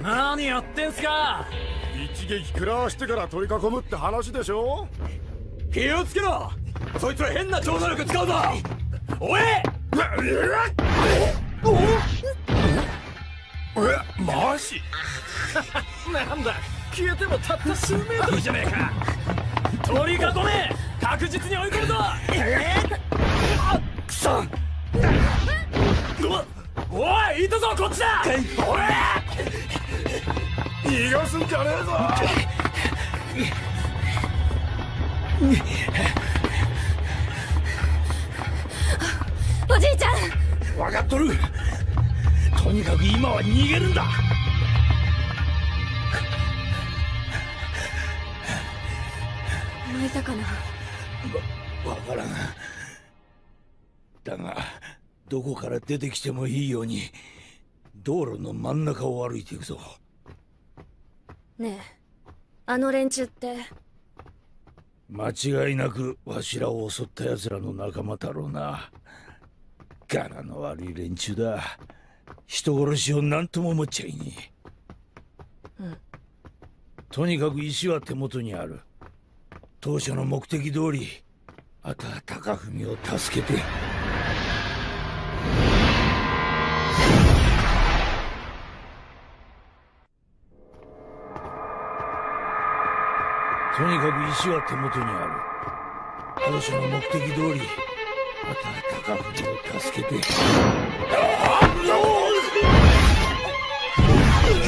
何やってんすか？一撃食らわしてから取り囲むって話でしょ？気をつけろ。そいつら変な超能力使うぞ。おいえマジ？なんだ消えてもたった数メートルじゃねえか。取り囲め確実に追い込むぞ。えあくそ。おいいたぞこっちだ。おい逃がすんじゃねえぞ。おじいちゃん。分かっとるとにかく今は逃げるんだ。泣いたかな？わからん。だがどこから出てきてもいいように道路の真ん中を歩いていくぞ。ねえあの連中って？間違いなくわしらを襲った奴らの仲間だろうな。柄の悪い連中だ人殺しを何とも思っちゃいねえ。うん。とにかく石は手元にある。当初の目的通りあとは高文を助けて。とにかく石は手元にある。当初の目的通りあとは高文を助けて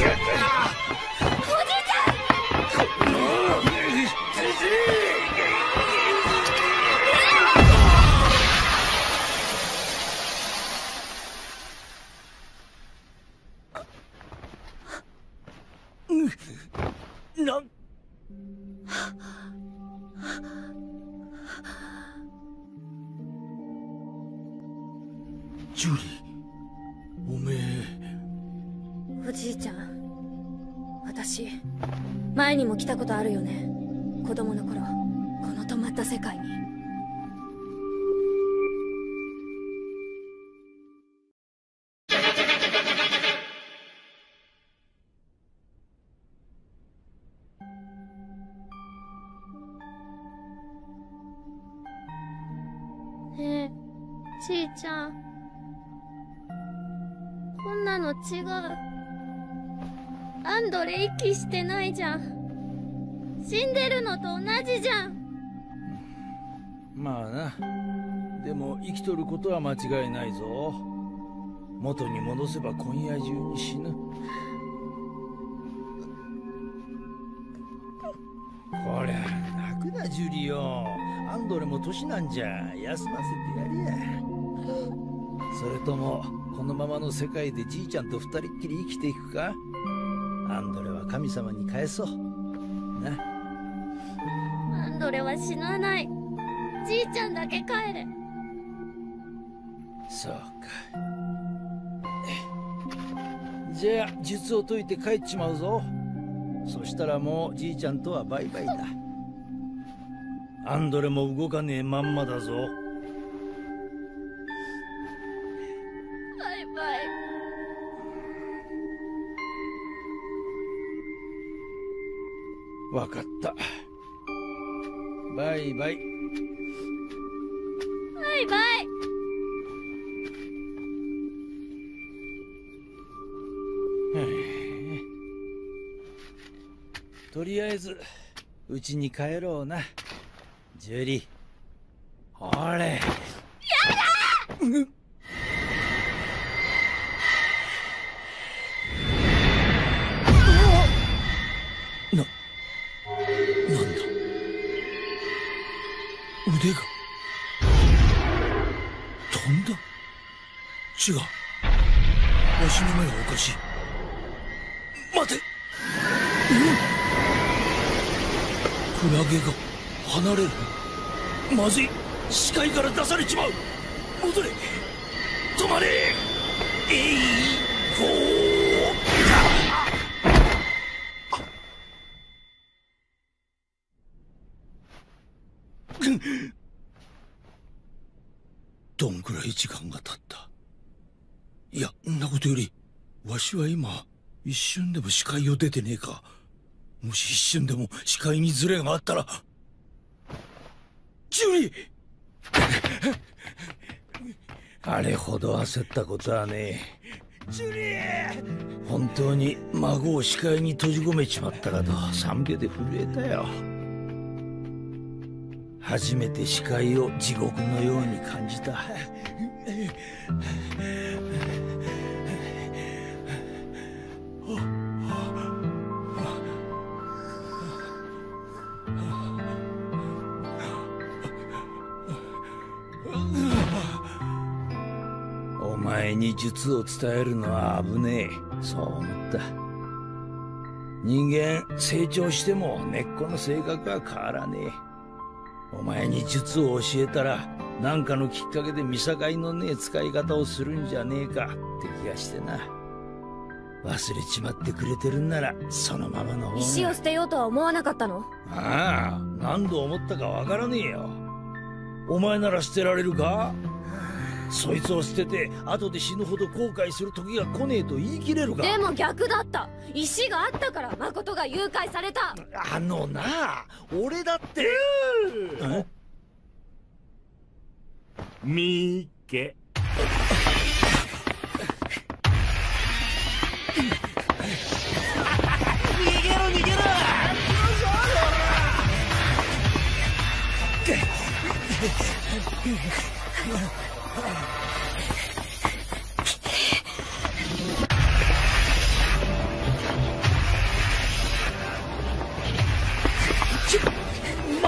あっ!前にも来たことあるよね。子供の頃この止まった世界に。ねえちいちゃん。こんなの違う。アンドレ息してないじゃん。死んでるのと同じじゃん。まあな。でも生きとることは間違いないぞ。元に戻せば今夜中に死ぬ。こりゃ泣くなジュリオ。アンドレも年なんじゃ。休ませてやれや。それともこのままの世界でじいちゃんと二人っきり生きていくか。アンドレは神様に返そう。な。ンドレは死なない。じいちゃんだけ帰れ。そうか。じゃあ術を解いて帰っちまうぞ。そしたらもうじいちゃんとはバイバイだ。アンドレも動かねえまんまだぞ。バイバイ。わかったバイバイ。バイバイ。とりあえずうちに帰ろうな。ジュリほれ違うわしの目がおかしい。待て。うん。クラゲが離れる。まずい。視界から出されちまう。戻れ。止まれ。えいほーどんくらい時間が経ったいやんなことよりわしは今一瞬でも視界を出てねえか。もし一瞬でも視界にズレがあったらジュリー！あれほど焦ったことはねえ。ジュリー！本当に孫を視界に閉じ込めちまったかと賛美で震えたよ。初めて視界を地獄のように感じた。前に術を伝えるのは危ねえ。そう思った。人間成長しても根っこの性格は変わらねえ。お前に術を教えたら何かのきっかけで見境のねえ使い方をするんじゃねえか。って気がしてな。忘れちまってくれてるんならそのままの石を捨てようとは思わなかったの？ああ何度思ったかわからねえよ。お前なら捨てられるか？そいつを捨てて後で死ぬほど後悔する時が来ねえと言い切れるか？でも逆だった。石があったから誠が誘拐された。あのな俺だって。え？みーけ。逃げろ逃げろ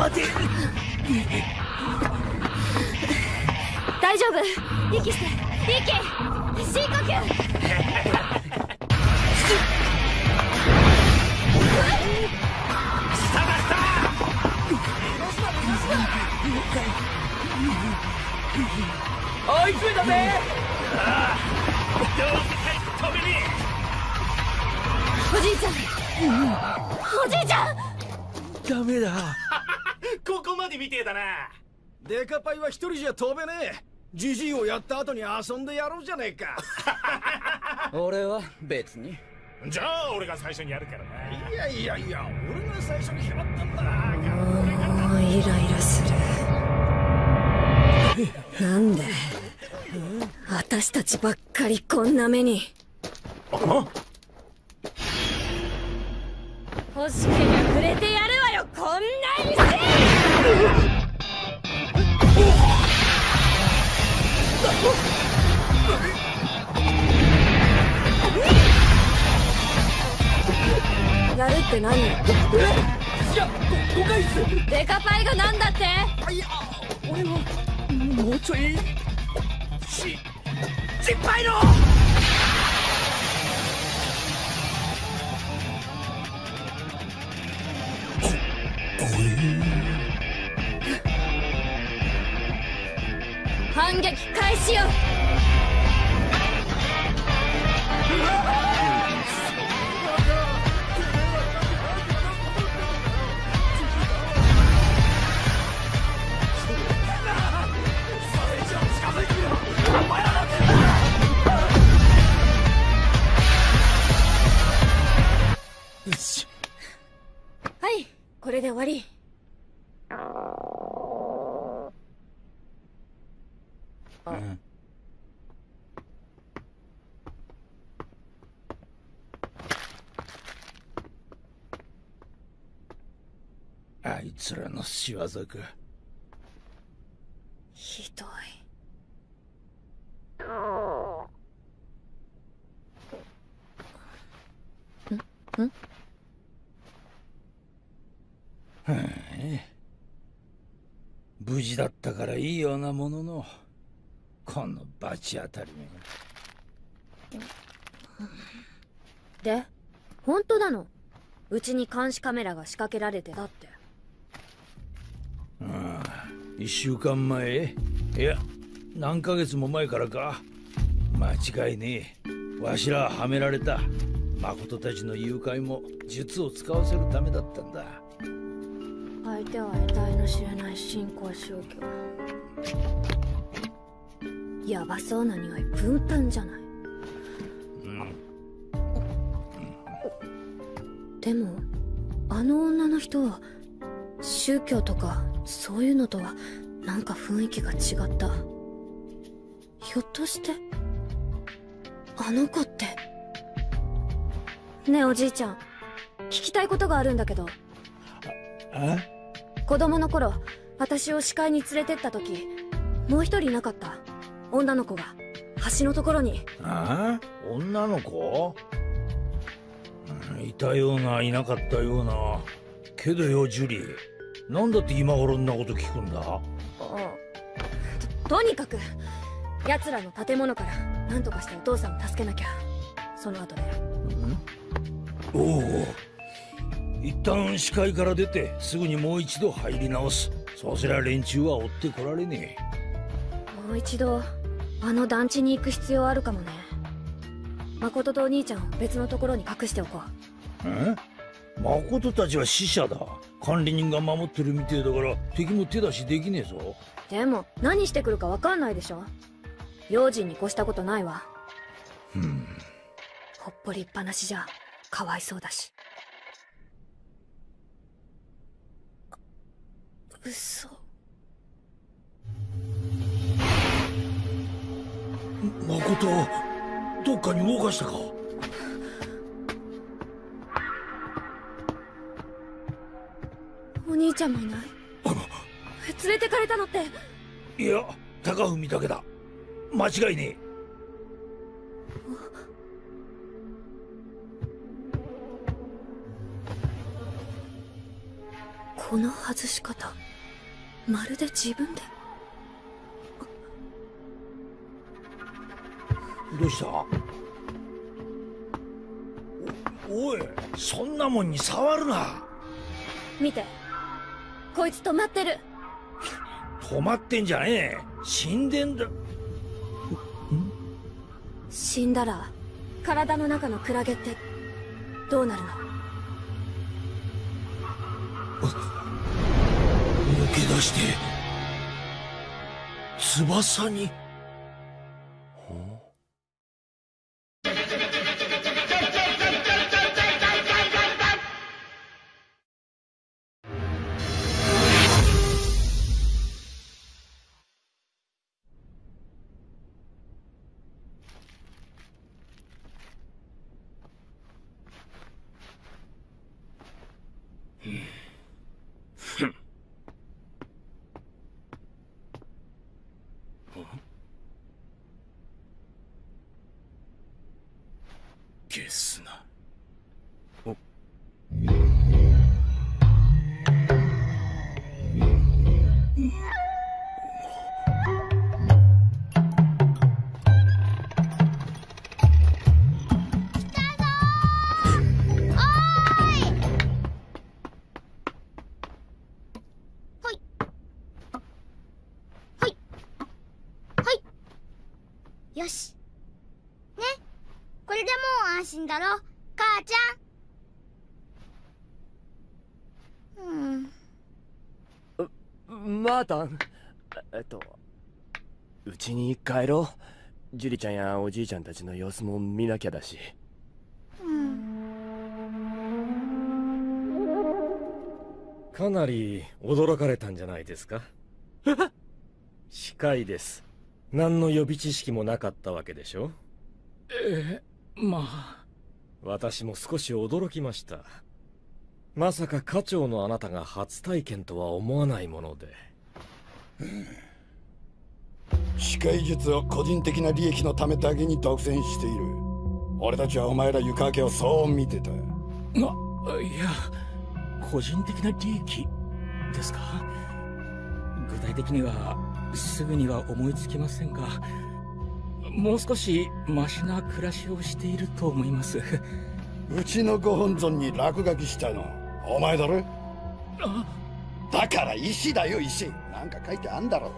待て。大丈夫。息して。息。深呼吸。追い詰めたぜ。どうせ帰って止めねおじいちゃん。おじいちゃん。ダメだ。えここまでみてえだな。デカパイは一人じゃ飛べねえ。ジジイをやった後に遊んでやろうじゃねえか。俺は別に。じゃあ俺が最初にやるからな。いやいやいや俺が最初に決まったんだ。もうイライラする。なんで？私たちばっかりこんな目に。欲しけりゃくれてやるわよこんな石やるって何？いや誤解っすデカパイがなんだって？いや俺はもうちょいし失敗の反撃開始よ。はいこれで終わりうん。あいつらの仕業か。ひどい。ん？ん？はあ無事だったからいいようなもののこの罰当たりめ。がで本当なの？うちに監視カメラが仕掛けられてたって。ああ一週間前？いや何ヶ月も前からか。間違いねえ。わしらはめられた。誠たちの誘拐も術を使わせるためだったんだ。相手は得体の知れない新興宗教ヤバそうな匂いプンプンじゃない。でもあの女の人は宗教とかそういうのとはなんか雰囲気が違った。ひょっとしてあの子って。ねえおじいちゃん。聞きたいことがあるんだけど。あ子供の頃私を視界に連れてった時もう一人いなかった女の子が橋のところに。ああ女の子？うんいたようないなかったような。けどよジュリー。なんだって今頃んなこと聞くんだ？ととにかく奴らの建物からなんとかしてお父さんを助けなきゃ。その後でおお一旦視界から出てすぐにもう一度入り直す。そうすりゃ連中は追ってこられねもう一度あの団地に行く必要あるかもね。誠とお兄ちゃんを別のところに隠しておこえ？え誠たちは死者だ。管理人が守ってるみてえだから敵も手出しできねえぞ。うでも何してくるかわかんないでしょ。用心に越したことないわ。うん。ほっぽりっぱなしじゃかわいそうだし。嘘誠どっかに動かしたか？お兄ちゃんもいない？連れてかれたのって？いや高文だけだ。間違いねこの外し方まるで自分で？どうした？おおいそんなもんに触るな。見て。こいつ止まってる。止まってんじゃねえ。死んでんだ。死んだら体の中のクラゲってどうなるの？抜け出して翼にうんえっとうちに帰ろう。ジュリちゃんやおじいちゃんたちの様子も見なきゃだし。かなり驚かれたんじゃないですか？司会です。何の予備知識もなかったわけでしょ？えまあ。私も少し驚きました。まさか課長のあなたが初体験とは思わないもので視界術を個人的な利益のためだけに独占している。俺たちはお前ら床明けをそう見てた。いや個人的な利益ですか？具体的にはすぐには思いつきませんがもう少しマシな暮らしをしていると思います。うちのご本尊に落書きしたのお前だろ？だから石だよ石。なんか書いてあんだろ。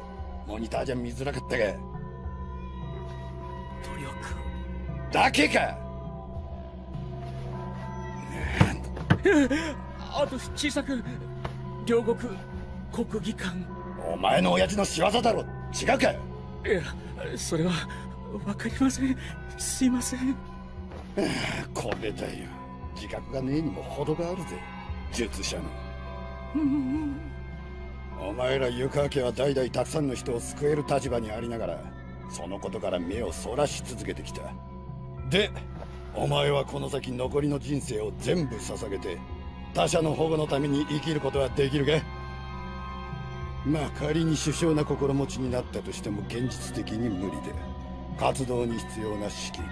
モニターじゃ見づらかったが努力。だけか。あと小さく。両国。国技館。お前の親父の仕業だろ。違うか。いやそれはわかりません。すいません。これだよ。自覚がねえにも程があるぜ。術者のお前ら湯川家は代々たくさんの人を救える立場にありながらそのことから目をそらし続けてきた。でお前はこの先残りの人生を全部捧げて他者の保護のために生きることはできるか？まあ仮に首相な心持ちになったとしても現実的に無理で活動に必要な資金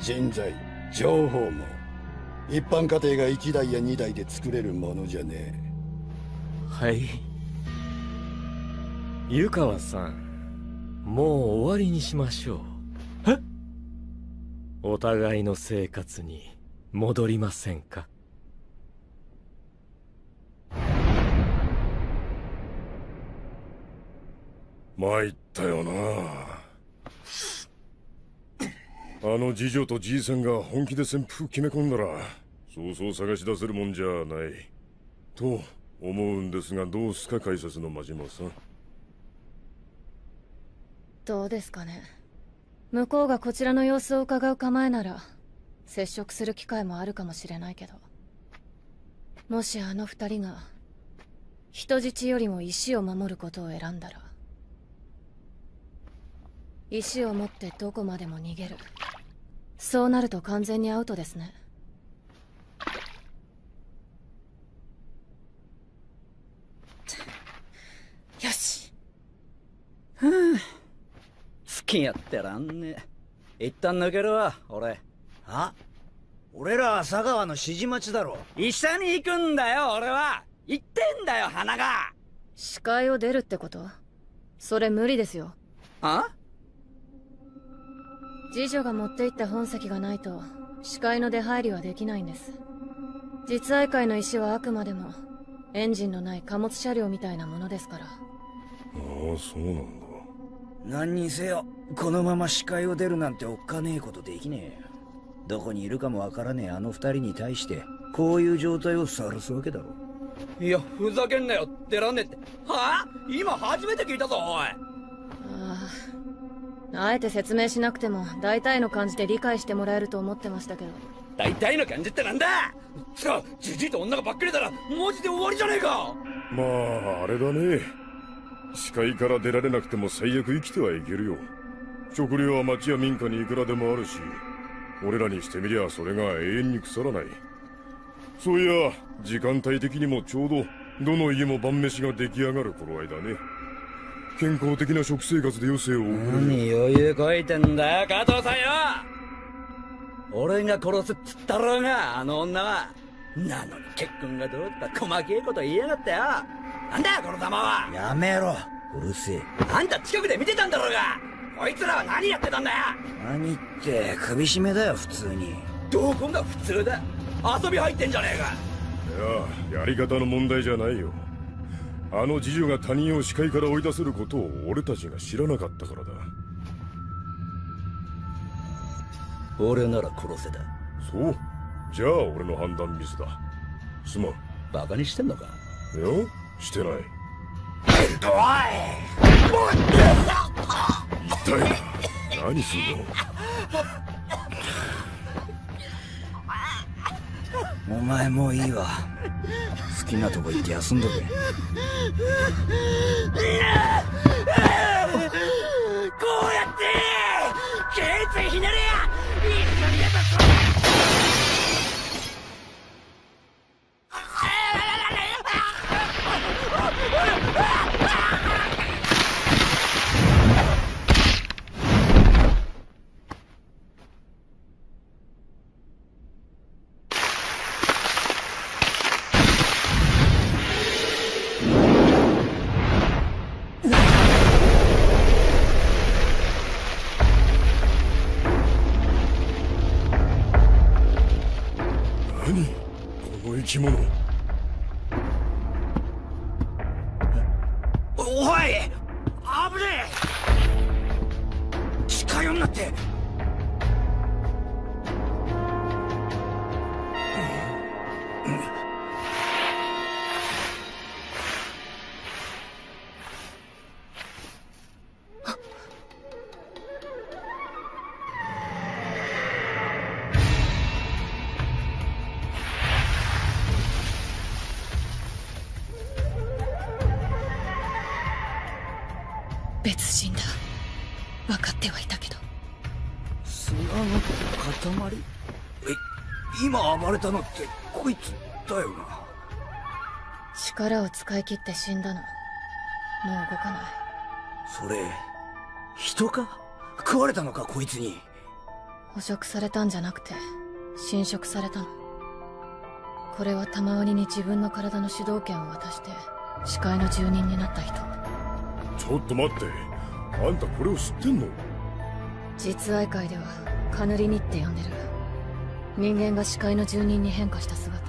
人材情報も一般家庭が1台や2台で作れるものじゃねえ。はい。湯川さんもう終わりにしましょう。え？お互いの生活に戻りませんか？参ったよな。あの次女とじいさんが本気で旋風決め込んだらそうそう探し出せるもんじゃない。と思うんですがどうすか解説の真島さん？どうですかね。向こうがこちらの様子を伺う構えなら接触する機会もあるかもしれないけど。もしあの二人が人質よりも石を守ることを選んだら石を持ってどこまでも逃げる。そうなると完全にアウトですね。よし。ふぅ好きやってらんね。え一旦抜けるわ俺。あ？俺らは佐川の指示待ちだろ。医者に行くんだよ俺は。言ってんだよ花が。視界を出るってこと？それ無理ですよ。あ？次女が持って行った本籍がないと視界の出入りはできないんです。実愛会の石はあくまでもエンジンのない貨物車両みたいなものですからああそうなんだ。何にせよこのまま視界を出るなんておっかねえことできねえ。よどこにいるかもわからねえあの二人に対してこういう状態を晒すわけだろ。いやふざけんなよ出らんねえって。はあ？今初めて聞いたぞおい。あああえて説明しなくても大体の感じで理解してもらえると思ってましたけど。大体の感じってなんだ？つかじじいと女がばっかりだらマジで終わりじゃねえか。まああれだね視界から出られなくても最悪生きてはいけるよ。食料は町や民家にいくらでもあるし俺らにしてみりゃそれが永遠に腐らない。そういや時間帯的にもちょうどどの家も晩飯が出来上がる頃合いだね。健康的な食生活で余生を送る何余裕こいてんだよ加藤さんよ。俺が殺すっつったろうがあの女は。なのに結婚がどうだ細けえこと言いやがったよ。なんだよこの玉は。やめろ。うるせえ。あんた近くで見てたんだろうが。こいつらは何やってたんだよ。何って首絞めだよ普通に。どこが普通だ。遊び入ってんじゃねえか。いややり方の問題じゃないよ。あの次女が他人を視界から追い出せることを俺たちが知らなかったからだ。俺なら殺せだそう。じゃあ俺の判断ミスだ。すまん。バカにしてんのか。いやしてない。痛いな何すんのお前もういいわ。好きなとこ行って休んどけ。こうやって頸椎ひねれやき者おい危ねえ。近寄んなって。分かってはいたけど。砂の塊？え今暴れたのってこいつだよな。力を使い切って死んだの。もう動かない。それ人か？食われたのかこいつに？捕食されたんじゃなくて侵食されたの。これは玉鬼に自分の体の主導権を渡して視界の住人になった人。ちょっと待ってあんたこれを知ってんの？実愛会ではカヌリニって呼んでる。人間が視界の住人に変化した姿。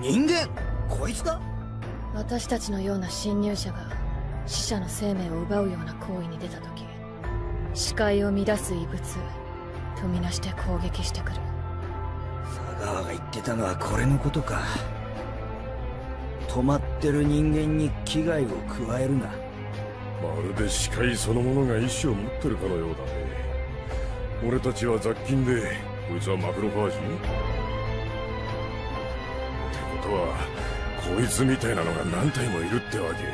人間？こいつだ？私たちのような侵入者が死者の生命を奪うような行為に出た時視界を乱す異物とみなして攻撃してくる。佐川が言ってたのはこれのことか。止まってる人間に危害を加えるなまるで視界そのものが意志を持ってるかのようだね。俺たちは雑菌でこいつはマクロファージってことはこいつみたいなのが何体もいるってわけ？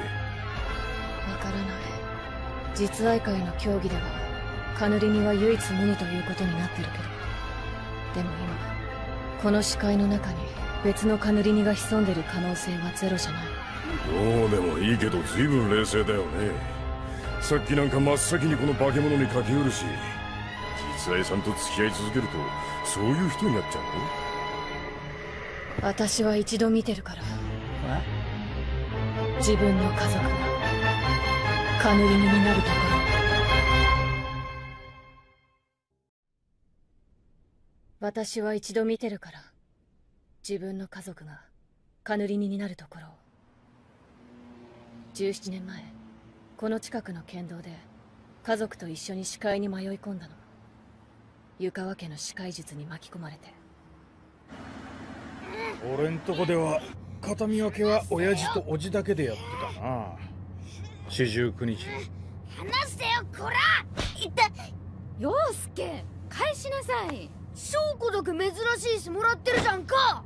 わからない。実愛会の協議ではカヌリニは唯一無二ということになってるけど。でも今この視界の中に別のカヌリニが潜んでる可能性はゼロじゃない。どうでもいいけど随分冷静だよね。さっきなんか真っ先にこの化け物に駆け寄るし実愛さんと付き合い続けるとそういう人になっちゃうの？私は一度見てるから。自分の家族がカヌリニになるところ私は一度見てるから。自分の家族がカヌリニになるところを17年前この近くの県道で家族と一緒に視界に迷い込んだの。湯川家の視界術に巻き込まれて。俺んとこでは形見分けは親父と叔父だけでやってたな。四十九日。離してよこら！いった陽介返しなさい。証拠だけ珍しいしもらってるじゃんか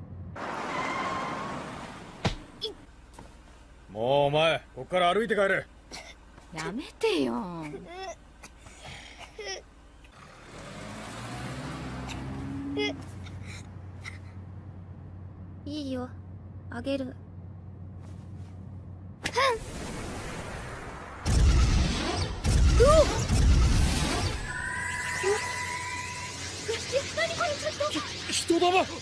もうお前こっから歩いて帰れ。やめてよ。いいよ。あげる。うおっ。何これちょっ。と人玉やだ体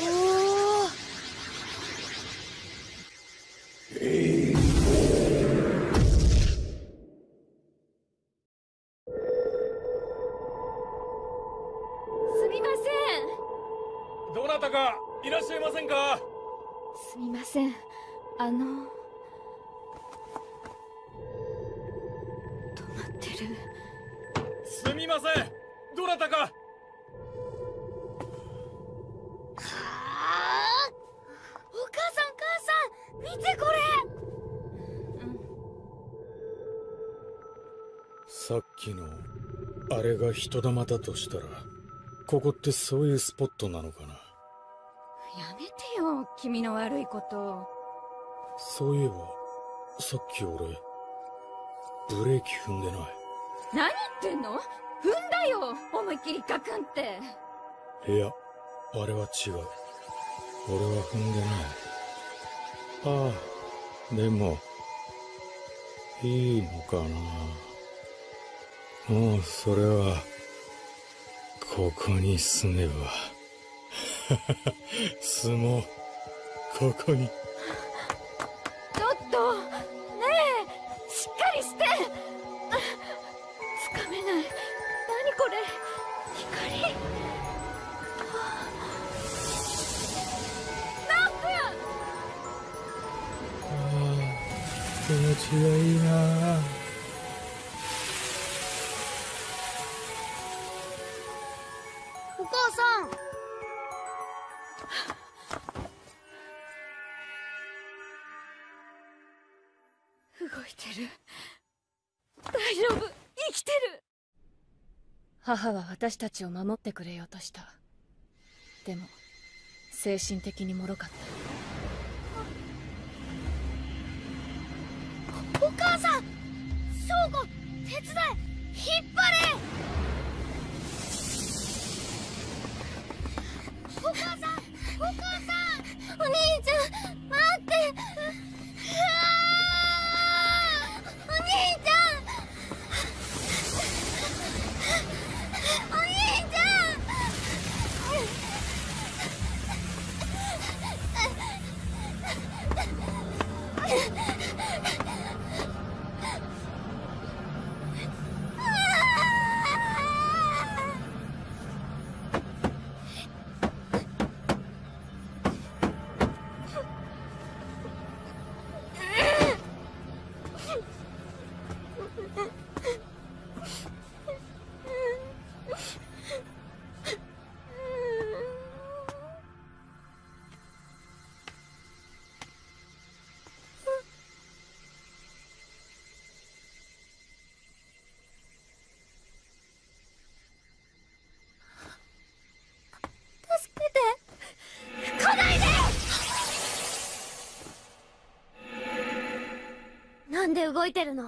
にすみません。あの。止まってる。すみません。どなたか。お母さん母さん。見てこれ。さっきのあれが人玉だとしたらここってそういうスポットなのかな君の悪いことそういえばさっき俺ブレーキ踏んでない。何言ってんの？踏んだよ思いっきりガクンって。いやあれは違う。俺は踏んでない。ああでもいいのかな。もうそれはここに住めば。住もうここに。ちょっとねえしっかりして。あつかめない。何これ。光？ナッ気持ちがいいな母は私たちを守ってくれようとした。でも精神的に脆かった。お母さん翔子手伝い引っ張れ。お母さんお母さんお兄ちゃん待って。動いてるの。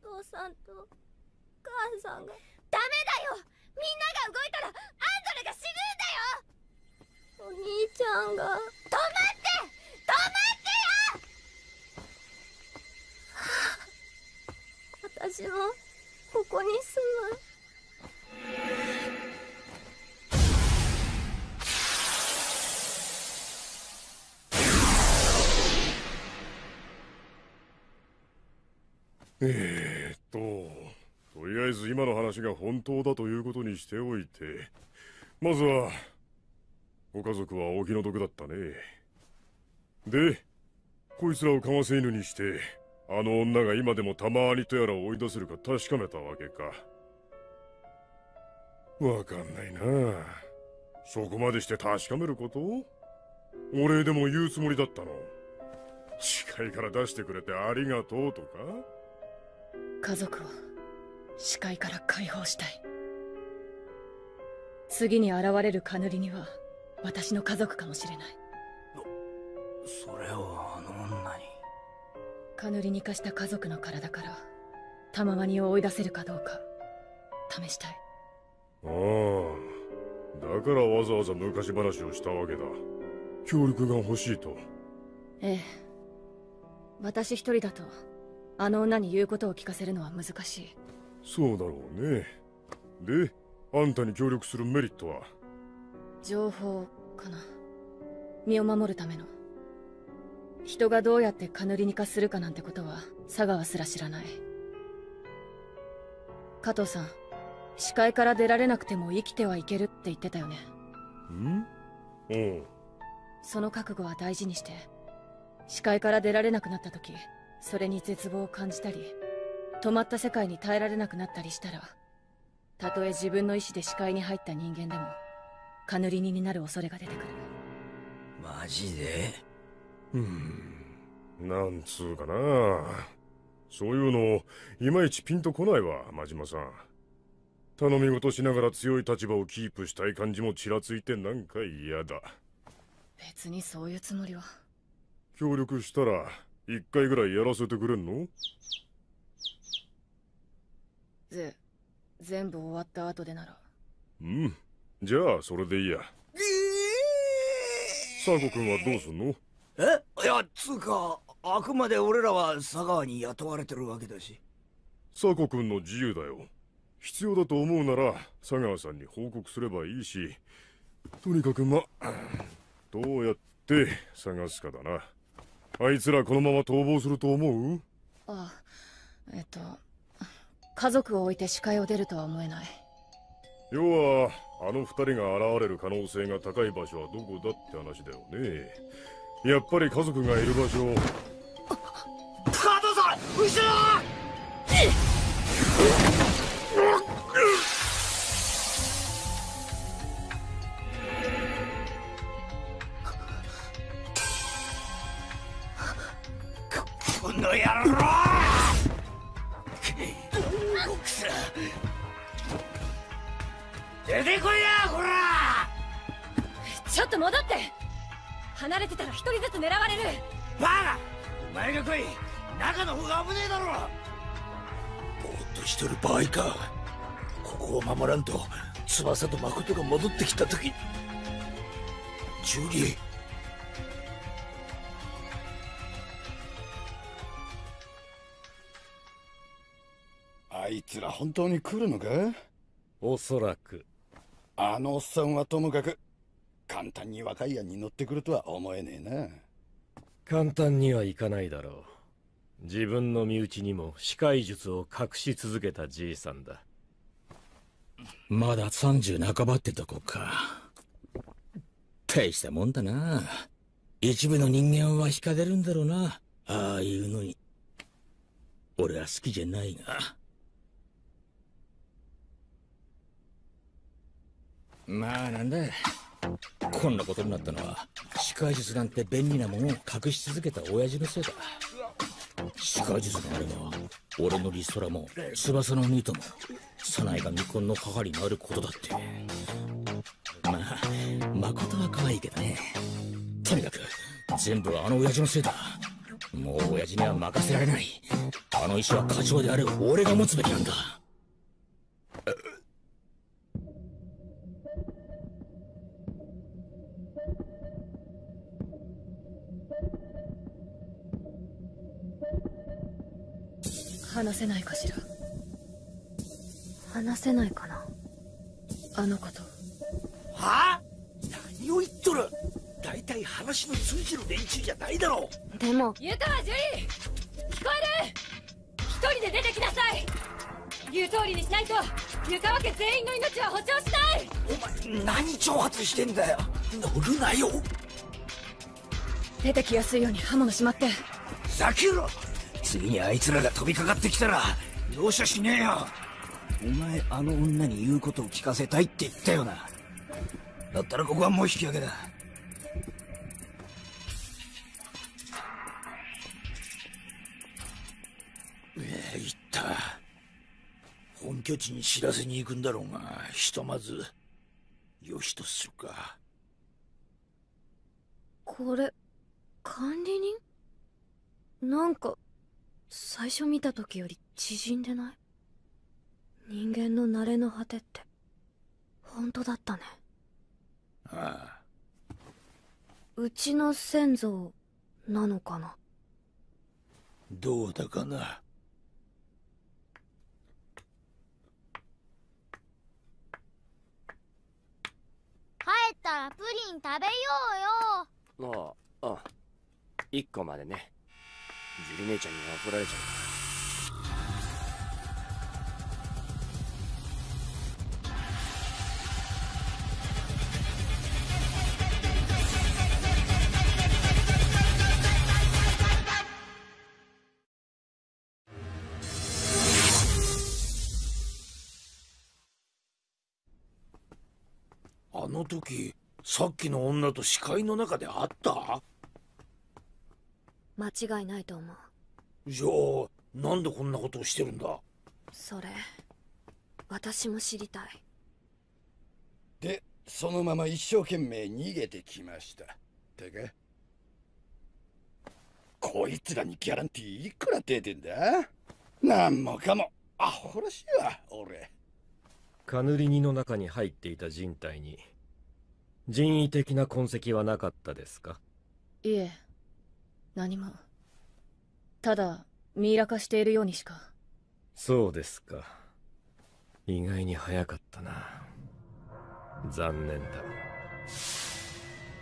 父さんと母さんが。ダメだよ。みんなが動いたらアンドレが死ぬんだよ。お兄ちゃんが。話が本当だということにしておいて、まずは、ご家族はお気の毒だったね。で、こいつらをかませ犬にして、あの女が今でもたまにとやらを追い出せるか確かめたわけか。わかんないなそこまでして確かめること？お礼でも言うつもりだったの？視界から出してくれてありがとうとか？家族を視界から解放したい。次に現れるカヌリには私の家族かもしれない。それをあの女に。カヌリに化した家族の体からタマワニを追い出せるかどうか試したい。ああだからわざわざ昔話をしたわけだ。協力が欲しいと。ええ。私一人だとあの女に言うことを聞かせるのは難しいそうだろうね。であんたに協力するメリットは？情報かな？身を守るための。人がどうやってカヌリニ化するかなんてことは佐川すら知らない。加藤さん視界から出られなくても生きてはいけるって言ってたよね。ん？おうその覚悟は大事にして視界から出られなくなった時それに絶望を感じたり止まった世界に耐えられなくなったりしたらたとえ自分の意志で視界に入った人間でもカヌリニになる恐れが出てくる。マジで？うん。なんつうかな。そういうのいまいちピンとこないわ真島さん。頼み事しながら強い立場をキープしたい感じもちらついてなんか嫌だ。別にそういうつもりは。協力したら一回ぐらいやらせてくれんの？ぜ全部終わった後でなら。うん。じゃあそれでいいや。サーコ君はどうすんの？え？いやつうかあくまで俺らは佐川に雇われてるわけだし。サーコ君の自由だよ。必要だと思うなら佐川さんに報告すればいいし。とにかくま どうやって探すかだな。あいつらこのまま逃亡すると思う？あえっと家族を置いて視界を出るとは思えない。要はあの二人が現れる可能性が高い場所はどこだって話だよね。やっぱり家族がいる場所加藤さん後ろこの野郎と戻って。離れてたら一人ずつ狙われる。バカ！お前が来い。中の方が危ねえだろ！ぼーっとしてる場合か。ここを守らんと翼と誠が戻ってきた時。ジュリー。あいつら本当に来るのか？おそらく。あのおっさんはともかく簡単に若いやに乗ってくるとは思えねえな簡単にはいかないだろう自分の身内にも視界術を隠し続けたじいさんだまだ30半ばってとこか。大したもんだな。一部の人間は惹かれるんだろうな。ああいうのに。俺は好きじゃないが。まあなんだ。こんなことになったのは、視界術なんて便利なものを隠し続けた親父のせいだ。視界術があれば、俺のリストラも、翼のニートも、サナイが未婚の母になることだって。まあ、誠は可愛いけどね。とにかく、全部あの親父のせいだ。もう親父には任せられないあの石は課長である俺が持つべきなんだ話せないかしら？話せないかな？あのこと。はあ？何を言っとる？大体話の通じる連中じゃないだろう。でも湯川樹里聞こえる？一人で出てきなさい。言う通りにしないと湯川家全員の命は保証しない。お前何挑発してんだよ？乗るなよ。出てきやすいように刃物しまって。ふざけろ次にあいつらが飛びかかってきたら容赦しねえよ。お前あの女に言うことを聞かせたいって言ったよな。だったらここはもう引き分けだ。ええ言った。本拠地に知らせに行くんだろうがひとまずよしとするか。これ管理人？なんか最初見た時より縮んでない？人間の慣れの果てって。本当だったね。ああ。うちの先祖なのかな？どうだかな？帰ったらプリン食べようよ。あああ一個までねジュリ姉ちゃんに怒られちゃう。あの時さっきの女と視界の中で会った？間違いないと思う。じゃあなんでこんなことをしてるんだ？それ私も知りたい。でそのまま一生懸命逃げてきました。てかこいつらにギャランティーいくら出てんだ？なんもかもアホらしいわ俺。カヌリニの中に入っていた人体に人為的な痕跡はなかったですか？いえ何も。ただミイラ化しているようにしか。そうですか。意外に早かったな。残念だ。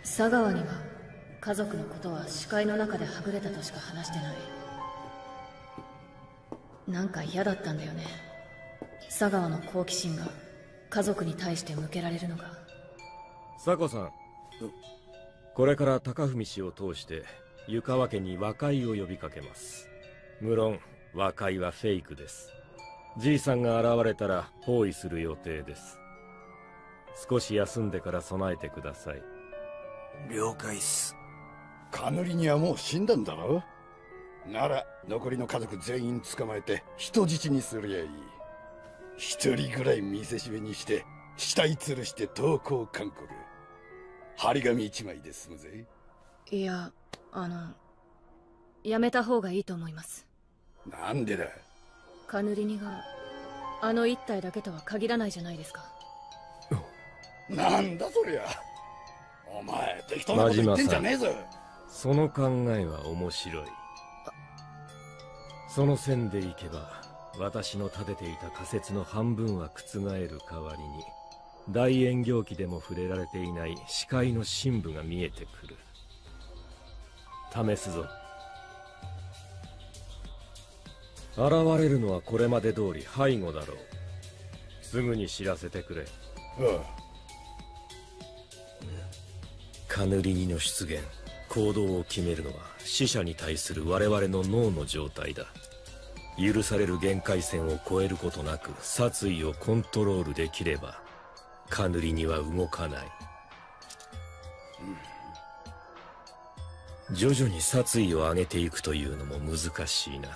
佐川には家族のことは視界の中ではぐれたとしか話してない。なんか嫌だったんだよね。佐川の好奇心が家族に対して向けられるのが。佐子さんこれから高文氏を通して湯川家に和解を呼びかけます。無論和解はフェイクです。じいさんが現れたら包囲する予定です。少し休んでから備えてください。了解っす。カヌリにはもう死んだんだろ？なら残りの家族全員捕まえて人質にすりゃいい。一人ぐらい見せしめにして死体吊るして投降勧告。張り紙一枚で済むぜ。いやあのやめた方がいいと思います。なんでだカヌリニがあの一体だけとは限らないじゃないですか。なんだそりゃ。お前適当なこと言ってんじゃねえぞ。その考えは面白い。その線でいけば私の立てていた仮説の半分は覆る代わりに大円行記でも触れられていない視界の深部が見えてくる試すぞ。現れるのはこれまで通り背後だろう。すぐに知らせてくれ。カヌリニの出現。行動を決めるのは死者に対する我々の脳の状態だ。許される限界線を超えることなく殺意をコントロールできればカヌリニは動かない、徐々に殺意を上げていくというのも難しいな。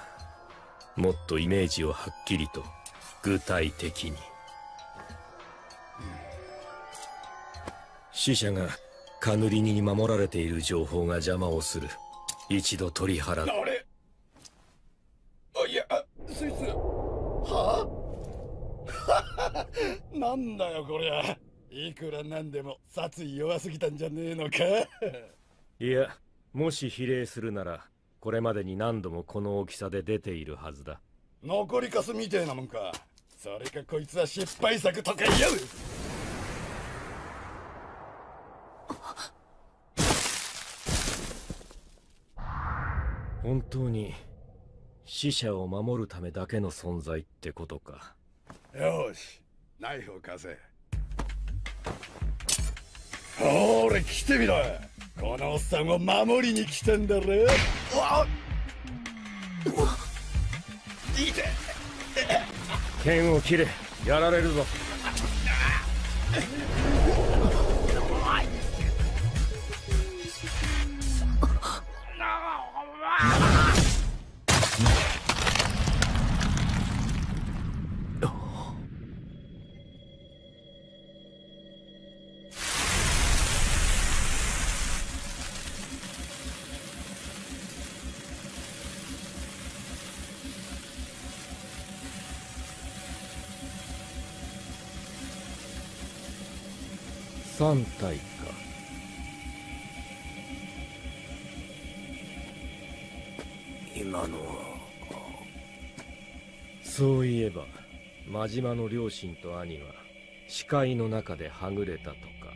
もっとイメージをはっきりと具体的に、死者がカヌリニに守られている情報が邪魔をする。一度取り払う。あれ？あいやあそいつは？あ なんだよこりゃ。いくらなんでも殺意弱すぎたんじゃねえのか？いやもし比例するならこれまでに何度もこの大きさで出ているはずだ。残りかすみてえなもんか。それかこいつは失敗作とか言う。本当に死者を守るためだけの存在ってことか。よしナイフを貸せほれ来てみろこのおっさんを守りに来てんだろ？うわいいて。剣を切れ。やられるぞ艦隊か。今のは。そういえば真島の両親と兄は視界の中ではぐれたとか。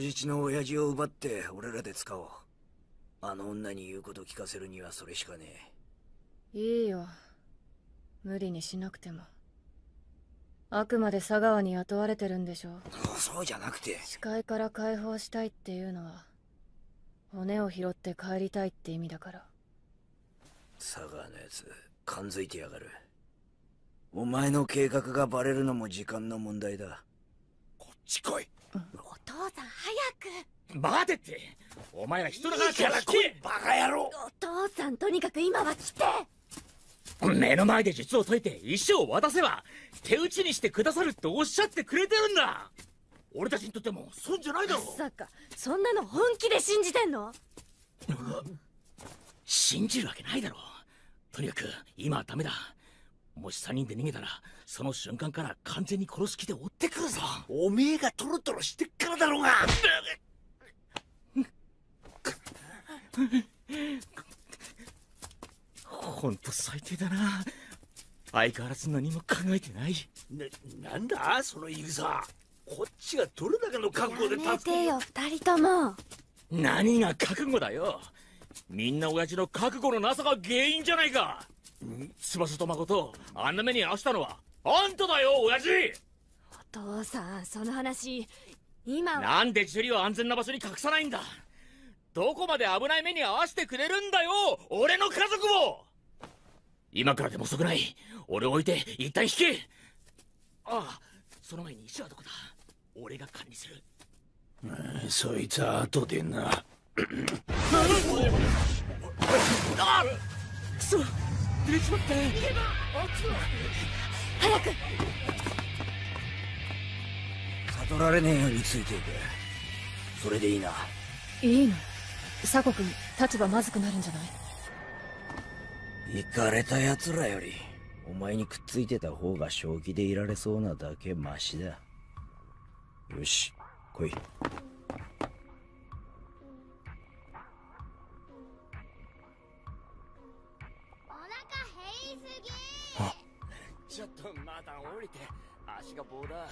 人質の親父を奪って俺らで使おう。あの女に言うこと聞かせるにはそれしかねいいよ。無理にしなくても。あくまで佐川に雇われてるんでしょえそうじゃなくて。視界から解放したいっていうのは骨を拾って帰りたいって意味だから。佐川のやつ感づいてやがる。お前の計画がバレるのも時間の問題だ。こっち来いお父さん早く。待てって。お前ら人だからから来いバカ野郎。お父さんとにかく今は来て。目の前で術を解いて石を渡せば手打ちにしてくださるっておっしゃってくれてるんだ。俺たちにとっても損じゃないだろまさかそんなの本気で信じてんの？信じるわけないだろとにかく今はダメだもし3人で逃げたらその瞬間から完全に殺す気で追ってくるぞ。おめえがトロトロしてっからだろうが。ほんと最低だな。相変わらず何も考えてない。な、なんだ？その言い草。こっちがどれだけの覚悟でやめ助けてよ二人とも。何が覚悟だよ。みんな親父の覚悟のなさが原因じゃないか翼と誠あんな目に遭わしたのはあんただよ親父！お父さんその話今は。なんでジュリを安全な場所に隠さないんだ？どこまで危ない目に遭わせてくれるんだよ俺の家族を！今からでも遅くない。俺を置いて一旦引け！ああその前に石はどこだ？俺が管理する。うんそいつは後でな。あくそ出れちまった。早く。悟られねえようについていくそれでいいな。いいの。佐古君立場まずくなるんじゃない？行かれた奴らよりお前にくっついてた方が正気でいられそうなだけマシだ。よし来いちょっとまた降りて足が棒だ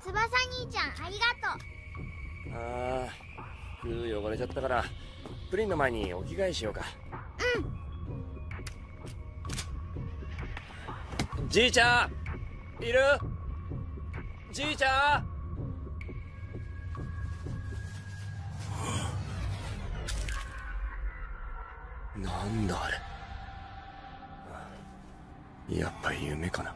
翼兄ちゃんありがとああ服汚れちゃったからプリンの前にお着替えしようか。じいちゃんいる？じいちゃん？なんだあれ。やっぱり夢かな。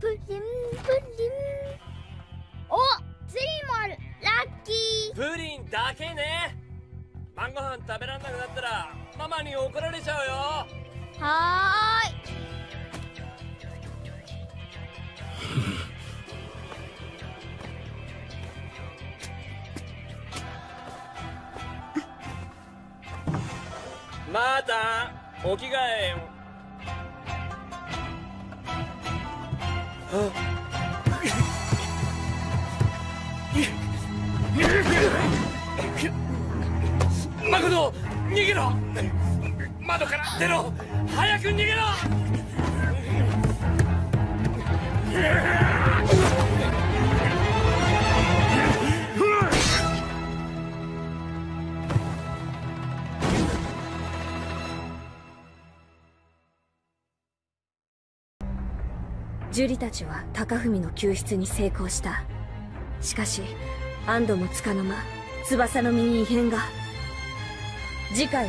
プリンプリン。おツリーもある。ラッキー。プリンだけね。晩ご飯食べらんなくなったらママに怒られちゃうよ。はーい。またお着替えを。マコト逃げろ。窓から出ろ。早く逃げろ。樹里たちは高文の救出に成功した。しかし安堵もつかの間翼の身に異変が。次回